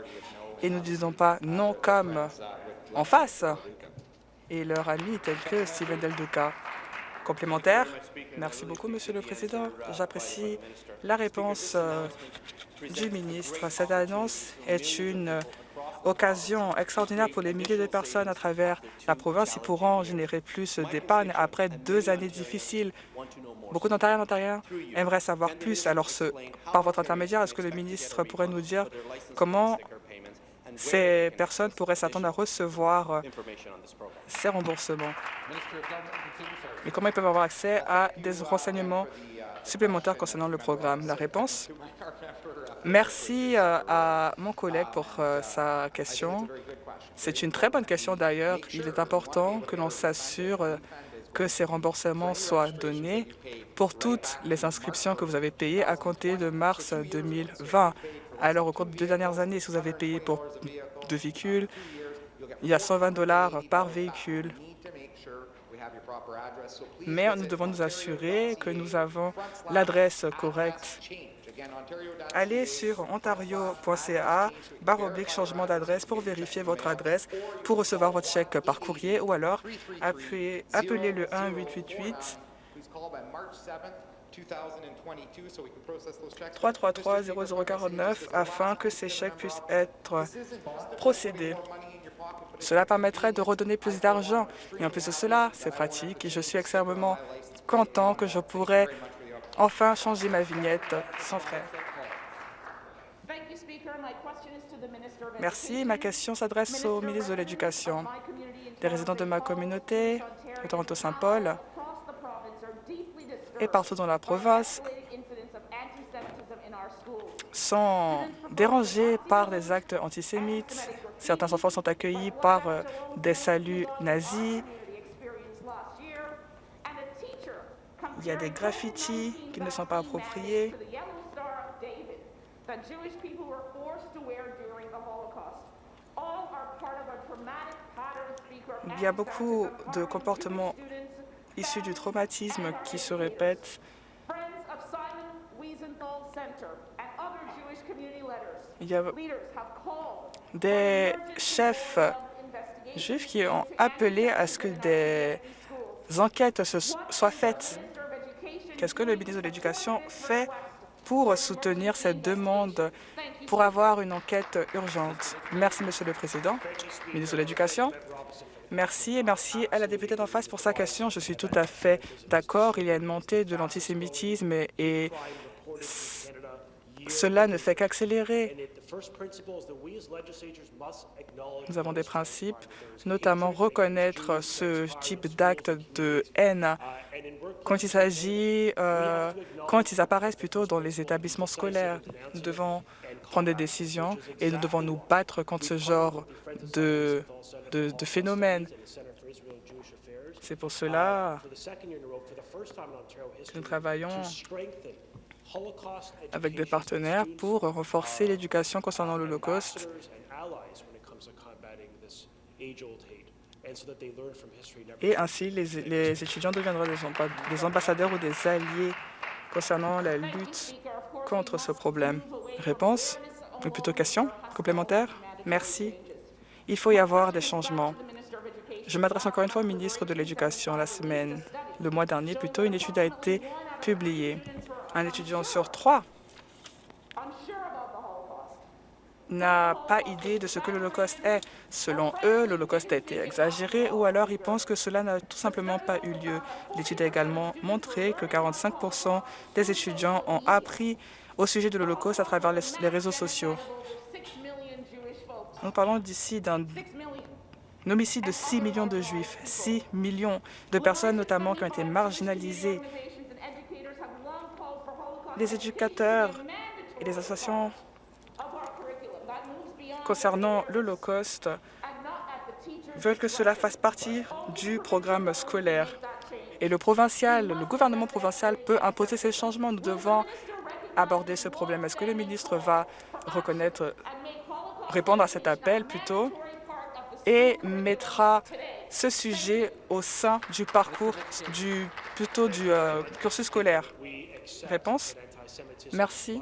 et nous disons pas non comme en face et leurs amis tels que Steven Del Duca. Complémentaire Merci beaucoup, Monsieur le Président. J'apprécie la réponse euh, du ministre. Cette annonce est une occasion extraordinaire pour les milliers de personnes à travers la province. Ils pourront générer plus d'épargne après deux années difficiles. Beaucoup d'Ontariens et d'Ontariens aimeraient savoir plus. Alors, ce, par votre intermédiaire, est-ce que le ministre pourrait nous dire comment ces personnes pourraient s'attendre à recevoir euh, ces remboursements? Et comment ils peuvent avoir accès à des renseignements supplémentaires concernant le programme? La réponse Merci euh, à mon collègue pour euh, sa question. C'est une très bonne question d'ailleurs. Il est important que l'on s'assure euh, que ces remboursements soient donnés pour toutes les inscriptions que vous avez payées à compter de mars 2020. Alors, au cours des deux dernières années, si vous avez payé pour deux véhicules, il y a 120 dollars par véhicule. Mais nous devons nous assurer que nous avons l'adresse correcte. Allez sur ontario.ca oblique changement d'adresse pour vérifier votre adresse, pour recevoir votre chèque par courrier ou alors appelez, appelez le 1-888 333 0049 afin que ces chèques puissent être procédés. Cela permettrait de redonner plus d'argent. Et en plus de cela, c'est pratique et je suis extrêmement content que je pourrais enfin changer ma vignette sans frais. Merci. Ma question s'adresse au ministre de l'Éducation. Les résidents de ma communauté, de Toronto-Saint-Paul, et partout dans la province, sont dérangés par des actes antisémites. Certains enfants sont accueillis par euh, des saluts nazis. Il y a des graffitis qui ne sont pas appropriés. Il y a beaucoup de comportements issus du traumatisme qui se répètent. Il y a des chefs juifs qui ont appelé à ce que des enquêtes soient faites. Qu'est-ce que le ministre de l'Éducation fait pour soutenir cette demande pour avoir une enquête urgente? Merci, Monsieur le Président. Ministre de l'Éducation. Merci et merci à la députée d'en face pour sa question. Je suis tout à fait d'accord. Il y a une montée de l'antisémitisme et cela ne fait qu'accélérer. Nous avons des principes, notamment reconnaître ce type d'acte de haine quand il s'agit, euh, quand ils apparaissent plutôt dans les établissements scolaires. Nous devons prendre des décisions et nous devons nous battre contre ce genre de, de, de phénomène. C'est pour cela que nous travaillons avec des partenaires pour renforcer l'éducation concernant l'Holocauste et ainsi les, étudiants deviendront des ambassadeurs ou des alliés concernant la lutte contre ce problème. Réponse Ou plutôt question complémentaire? Merci. Il faut y avoir des changements. Je m'adresse encore une fois au ministre de l'Éducation. La semaine, le mois dernier plutôt, une étude a été publiée. Un étudiant sur trois n'a pas idée de ce que l'Holocauste est. Selon eux, l'Holocauste a été exagéré ou alors ils pensent que cela n'a tout simplement pas eu lieu. L'étude a également montré que 45% des étudiants ont appris au sujet de l'Holocauste à travers les réseaux sociaux. Nous parlons d'ici d'un homicide de 6 millions de Juifs, 6 millions de personnes notamment qui ont été marginalisées. Les éducateurs et les associations concernant l'Holocauste veulent que cela fasse partie du programme scolaire. Et le provincial, le gouvernement provincial peut imposer ces changements. Nous devons aborder ce problème. Est-ce que le ministre va reconnaître, répondre à cet appel plutôt et mettra ce sujet au sein du parcours, du, plutôt du euh, cursus scolaire? Réponse Merci.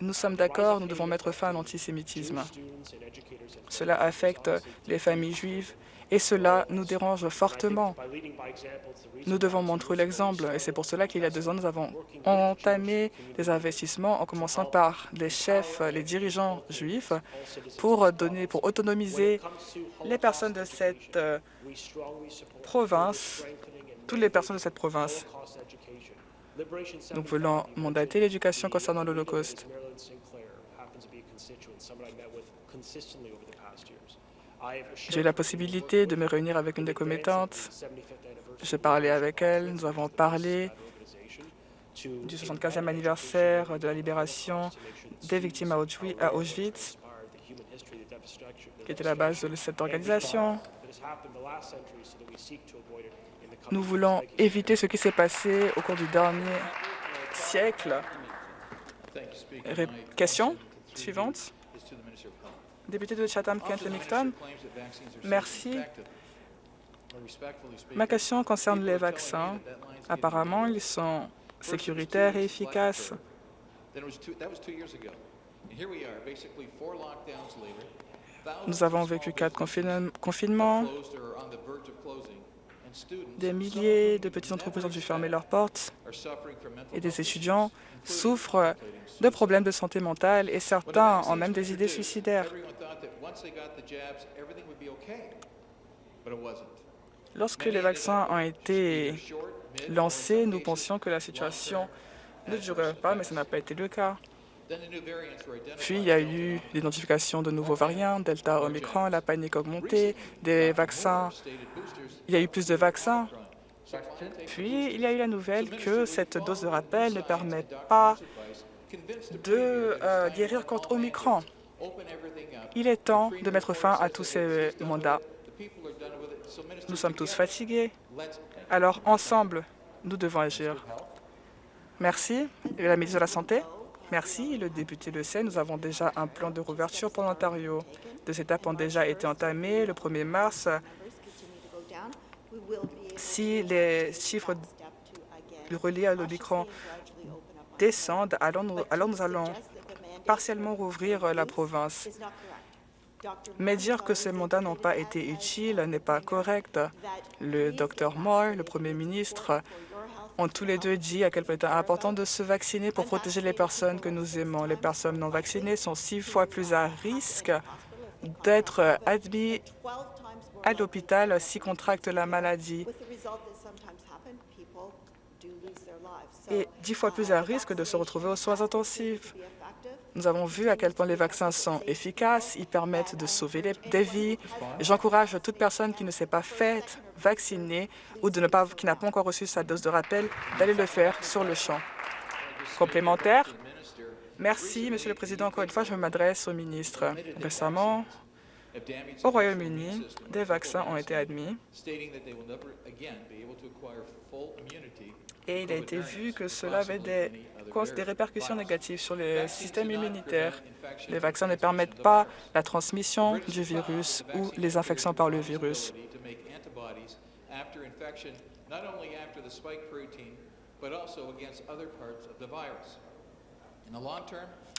Nous sommes d'accord, nous devons mettre fin à l'antisémitisme. Cela affecte les familles juives et cela nous dérange fortement. Nous devons montrer l'exemple et c'est pour cela qu'il y a deux ans, nous avons entamé des investissements en commençant par les chefs, les dirigeants juifs pour donner, pour autonomiser les personnes de cette euh, province, toutes les personnes de cette province. Nous voulons mandater l'éducation concernant l'Holocauste. J'ai eu la possibilité de me réunir avec une des commettantes. J'ai parlé avec elle, nous avons parlé du 75e anniversaire de la libération des victimes à Auschwitz, qui était la base de cette organisation. Nous voulons éviter ce qui s'est passé au cours du dernier siècle. Question suivante. Député de Chatham-Kent-Lemington, merci. Ma question concerne les vaccins. Apparemment, ils sont sécuritaires et efficaces. Nous avons vécu quatre confinements. Des milliers de petites entreprises ont dû fermer leurs portes et des étudiants souffrent de problèmes de santé mentale et certains ont même des idées suicidaires. Lorsque les vaccins ont été lancés, nous pensions que la situation ne durerait pas, mais ce n'a pas été le cas. Puis, il y a eu l'identification de nouveaux variants, Delta, Omicron, la panique augmentée, des vaccins. Il y a eu plus de vaccins. Puis, il y a eu la nouvelle que cette dose de rappel ne permet pas de euh, guérir contre Omicron. Il est temps de mettre fin à tous ces mandats. Nous sommes tous fatigués. Alors, ensemble, nous devons agir. Merci. Et la ministre de la Santé Merci. Le député le sait, nous avons déjà un plan de rouverture pour l'Ontario. Deux étapes ont déjà été entamées. Le 1er mars, si les chiffres reliés à l'Omicron descendent, alors nous, allons partiellement rouvrir la province. Mais dire que ces mandats n'ont pas été utiles n'est pas correct. Le Dr Moore, le Premier ministre, ont tous les deux dit à quel point il est important de se vacciner pour protéger les personnes que nous aimons. Les personnes non vaccinées sont six fois plus à risque d'être admis à l'hôpital s'ils contractent la maladie et dix fois plus à risque de se retrouver aux soins intensifs. Nous avons vu à quel point les vaccins sont efficaces, ils permettent de sauver des vies. J'encourage toute personne qui ne s'est pas faite vacciner ou qui n'a pas encore reçu sa dose de rappel d'aller le faire sur le champ. Complémentaire Merci, Monsieur le Président. Encore une fois, je m'adresse au ministre. Récemment, au Royaume-Uni, des vaccins ont été admis et il a été vu que cela avait des, répercussions négatives sur le système immunitaire. Les vaccins ne permettent pas la transmission du virus ou les infections par le virus.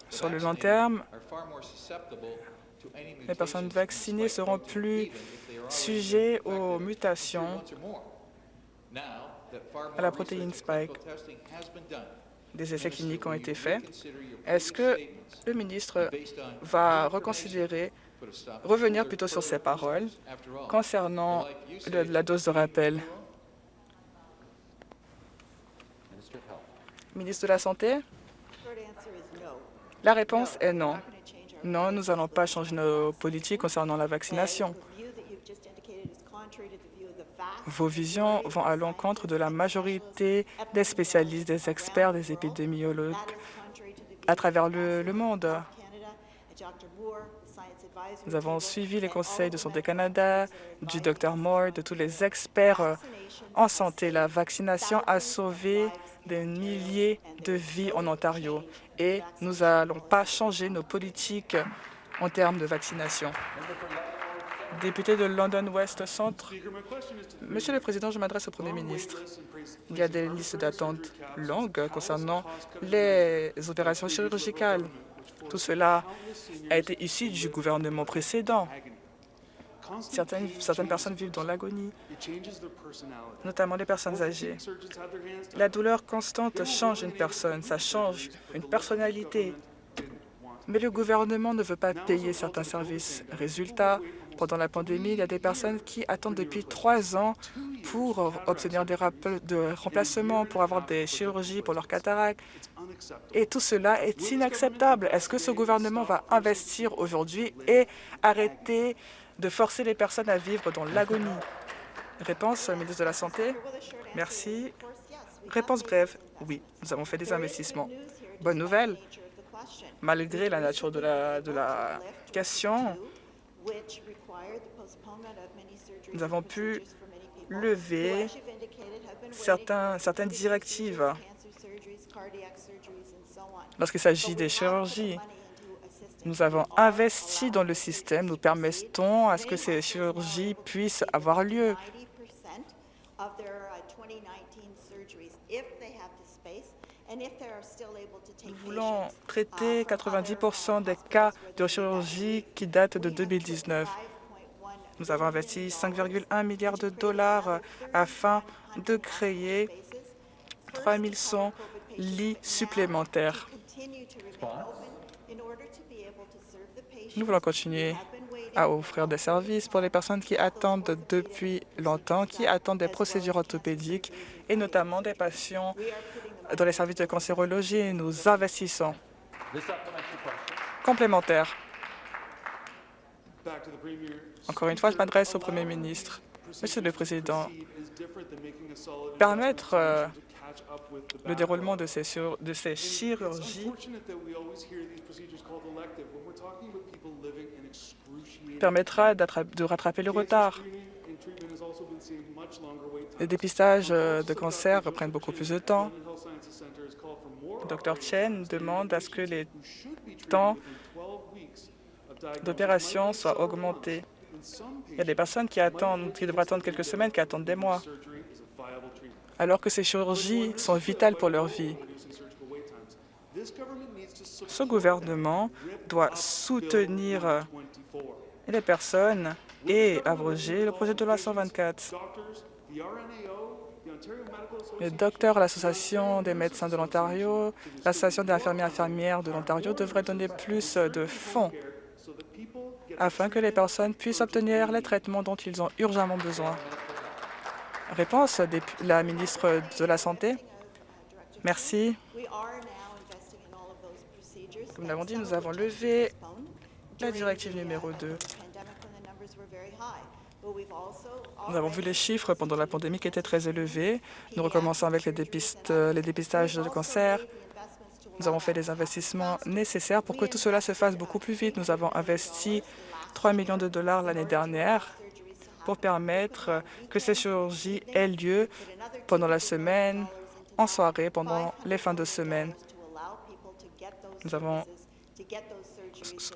Sur le long terme, les personnes vaccinées seront plus sujets aux mutations à la protéine Spike. des essais cliniques ont été faits. Est-ce que le ministre va reconsidérer, revenir plutôt sur ses paroles concernant la dose de rappel? Ministre de la Santé? La réponse est non. Non, nous n'allons pas changer nos politiques concernant la vaccination. Vos visions vont à l'encontre de la majorité des spécialistes, des experts, des épidémiologues à travers le, monde. Nous avons suivi les conseils de Santé Canada, du Dr Moore, de tous les experts en santé. La vaccination a sauvé des milliers de vies en Ontario et nous n'allons pas changer nos politiques en termes de vaccination. Député de London West Centre, Monsieur le Président, je m'adresse au Premier ministre. Il y a des listes d'attente longues concernant les opérations chirurgicales. Tout cela a été issu du gouvernement précédent. Certaines, certaines personnes vivent dans l'agonie, notamment les personnes âgées. La douleur constante change une personne, ça change une personnalité. Mais le gouvernement ne veut pas payer certains services. Résultat, pendant la pandémie, il y a des personnes qui attendent depuis trois ans pour obtenir des de remplacements, pour avoir des chirurgies pour leur cataracte. Et tout cela est inacceptable. Est-ce que ce gouvernement va investir aujourd'hui et arrêter de forcer les personnes à vivre dans l'agonie? Réponse, ministre de la Santé. Merci. Réponse brève. Oui, nous avons fait des investissements. Bonne nouvelle. Malgré la nature de la question, nous avons pu lever certaines directives lorsqu'il s'agit des chirurgies. Nous avons investi dans le système, nous permettons à ce que ces chirurgies puissent avoir lieu. Nous voulons traiter 90% des cas de chirurgie qui datent de 2019. Nous avons investi 5,1 milliards de dollars afin de créer 3100 lits supplémentaires. Nous voulons continuer à offrir des services pour les personnes qui attendent depuis longtemps, qui attendent des procédures orthopédiques et notamment des patients dans les services de cancérologie, nous investissons. Complémentaire. Encore une fois, je m'adresse au Premier ministre. Monsieur le Président, permettre euh, le déroulement de ces, de ces chirurgies permettra de rattraper le retard. Les dépistages euh, de cancer prennent beaucoup plus de temps. Dr Chen demande à ce que les temps d'opération soient augmentés. Il y a des personnes qui attendent, qui devraient attendre quelques semaines, qui attendent des mois, alors que ces chirurgies sont vitales pour leur vie. Ce gouvernement doit soutenir les personnes et abroger le projet de loi 124. Les docteurs, l'Association des médecins de l'Ontario, l'Association des infirmiers et infirmières de l'Ontario devraient donner plus de fonds afin que les personnes puissent obtenir les traitements dont ils ont urgemment besoin. Réponse de la ministre de la Santé. Merci. Comme nous l'avons dit, nous avons levé la directive numéro 2. Nous avons vu les chiffres pendant la pandémie qui étaient très élevés. Nous recommençons avec les, les dépistages de cancer. Nous avons fait des investissements nécessaires pour que tout cela se fasse beaucoup plus vite. Nous avons investi 3 millions de dollars l'année dernière pour permettre que ces chirurgies aient lieu pendant la semaine, en soirée, pendant les fins de semaine. Nous avons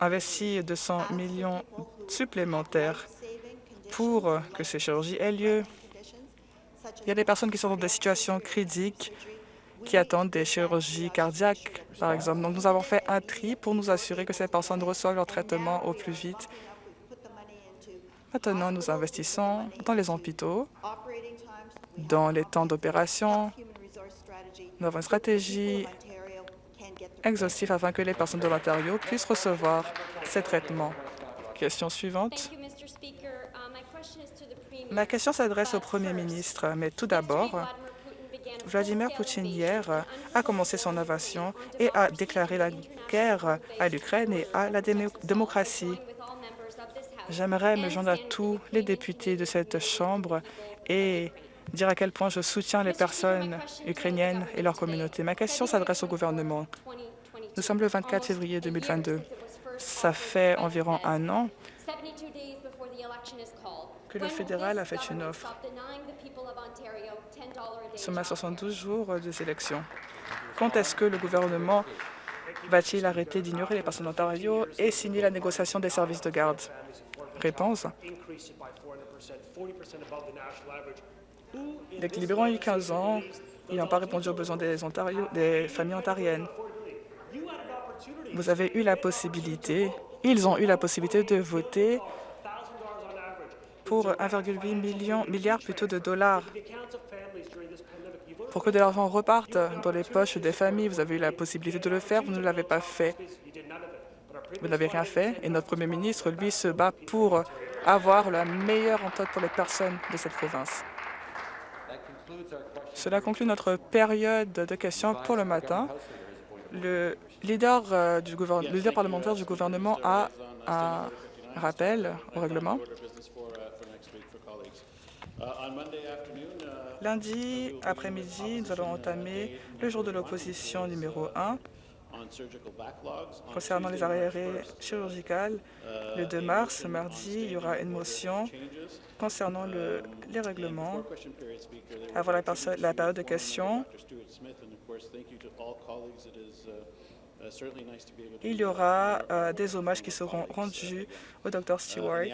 investi 200 millions supplémentaires pour que ces chirurgies aient lieu. Il y a des personnes qui sont dans des situations critiques, qui attendent des chirurgies cardiaques, par exemple. Donc, nous avons fait un tri pour nous assurer que ces personnes reçoivent leur traitement au plus vite. Maintenant, nous investissons dans les hôpitaux, dans les temps d'opération, Nous avons une stratégie exhaustive afin que les personnes de l'Ontario puissent recevoir ces traitements. Question suivante. Ma question s'adresse au Premier ministre, mais tout d'abord, Vladimir Poutine hier a commencé son invasion et a déclaré la guerre à l'Ukraine et à la démocratie. J'aimerais me joindre à tous les députés de cette Chambre et dire à quel point je soutiens les personnes ukrainiennes et leur communauté. Ma question s'adresse au gouvernement. Nous sommes le 24 février 2022. Ça fait environ un an que le fédéral a fait une offre. Nous sommes à 72 jours des élections. Quand est-ce que le gouvernement va-t-il arrêter d'ignorer les personnes d'Ontario et signer la négociation des services de garde? Réponse. Les libéraux ont eu 15 ans. Ils n'ont pas répondu aux besoins des, Ontario, des familles ontariennes. Vous avez eu la possibilité, ils ont eu la possibilité de voter pour 1,8 milliard plutôt de dollars pour que de l'argent reparte dans les poches des familles. Vous avez eu la possibilité de le faire, vous ne l'avez pas fait. Vous n'avez rien fait et notre Premier ministre, lui, se bat pour avoir la meilleure entente pour les personnes de cette province. Cela conclut notre période de questions pour le matin. Le leader, euh, du le leader parlementaire du gouvernement a un rappel au règlement. Lundi après-midi, nous allons entamer le jour de l'opposition numéro 1 concernant les arrêts chirurgicales. Le 2 mars, mardi, il y aura une motion concernant le, les règlements avant la, la période de questions. Il y aura euh, des hommages qui seront rendus au Dr Stewart.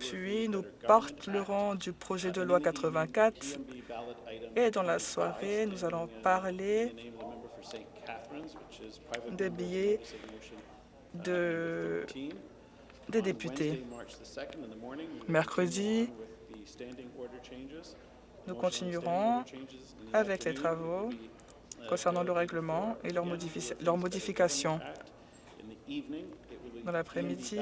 Puis nous parlerons du projet de loi 84 et dans la soirée, nous allons parler des billets de, des députés. Mercredi, nous continuerons avec les travaux concernant le règlement et leur, leur modification. Dans l'après-midi,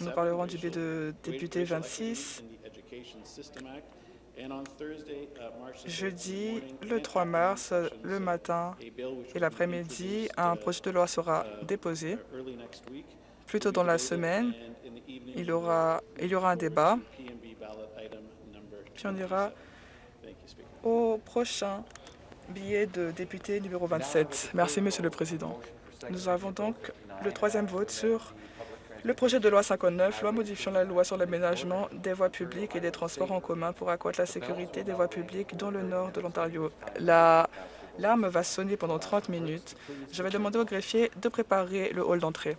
nous parlerons du bill de député 26. Jeudi, le 3 mars, le matin et l'après-midi, un projet de loi sera déposé. Plus tôt dans la semaine, il y aura, il y aura un débat. Puis on ira au prochain billet de député numéro 27. Merci, Monsieur le Président. Nous avons donc le troisième vote sur le projet de loi 59, loi modifiant la loi sur l'aménagement des voies publiques et des transports en commun pour accroître la sécurité des voies publiques dans le nord de l'Ontario. L'alarme va sonner pendant 30 minutes. Je vais demander au greffier de préparer le hall d'entrée.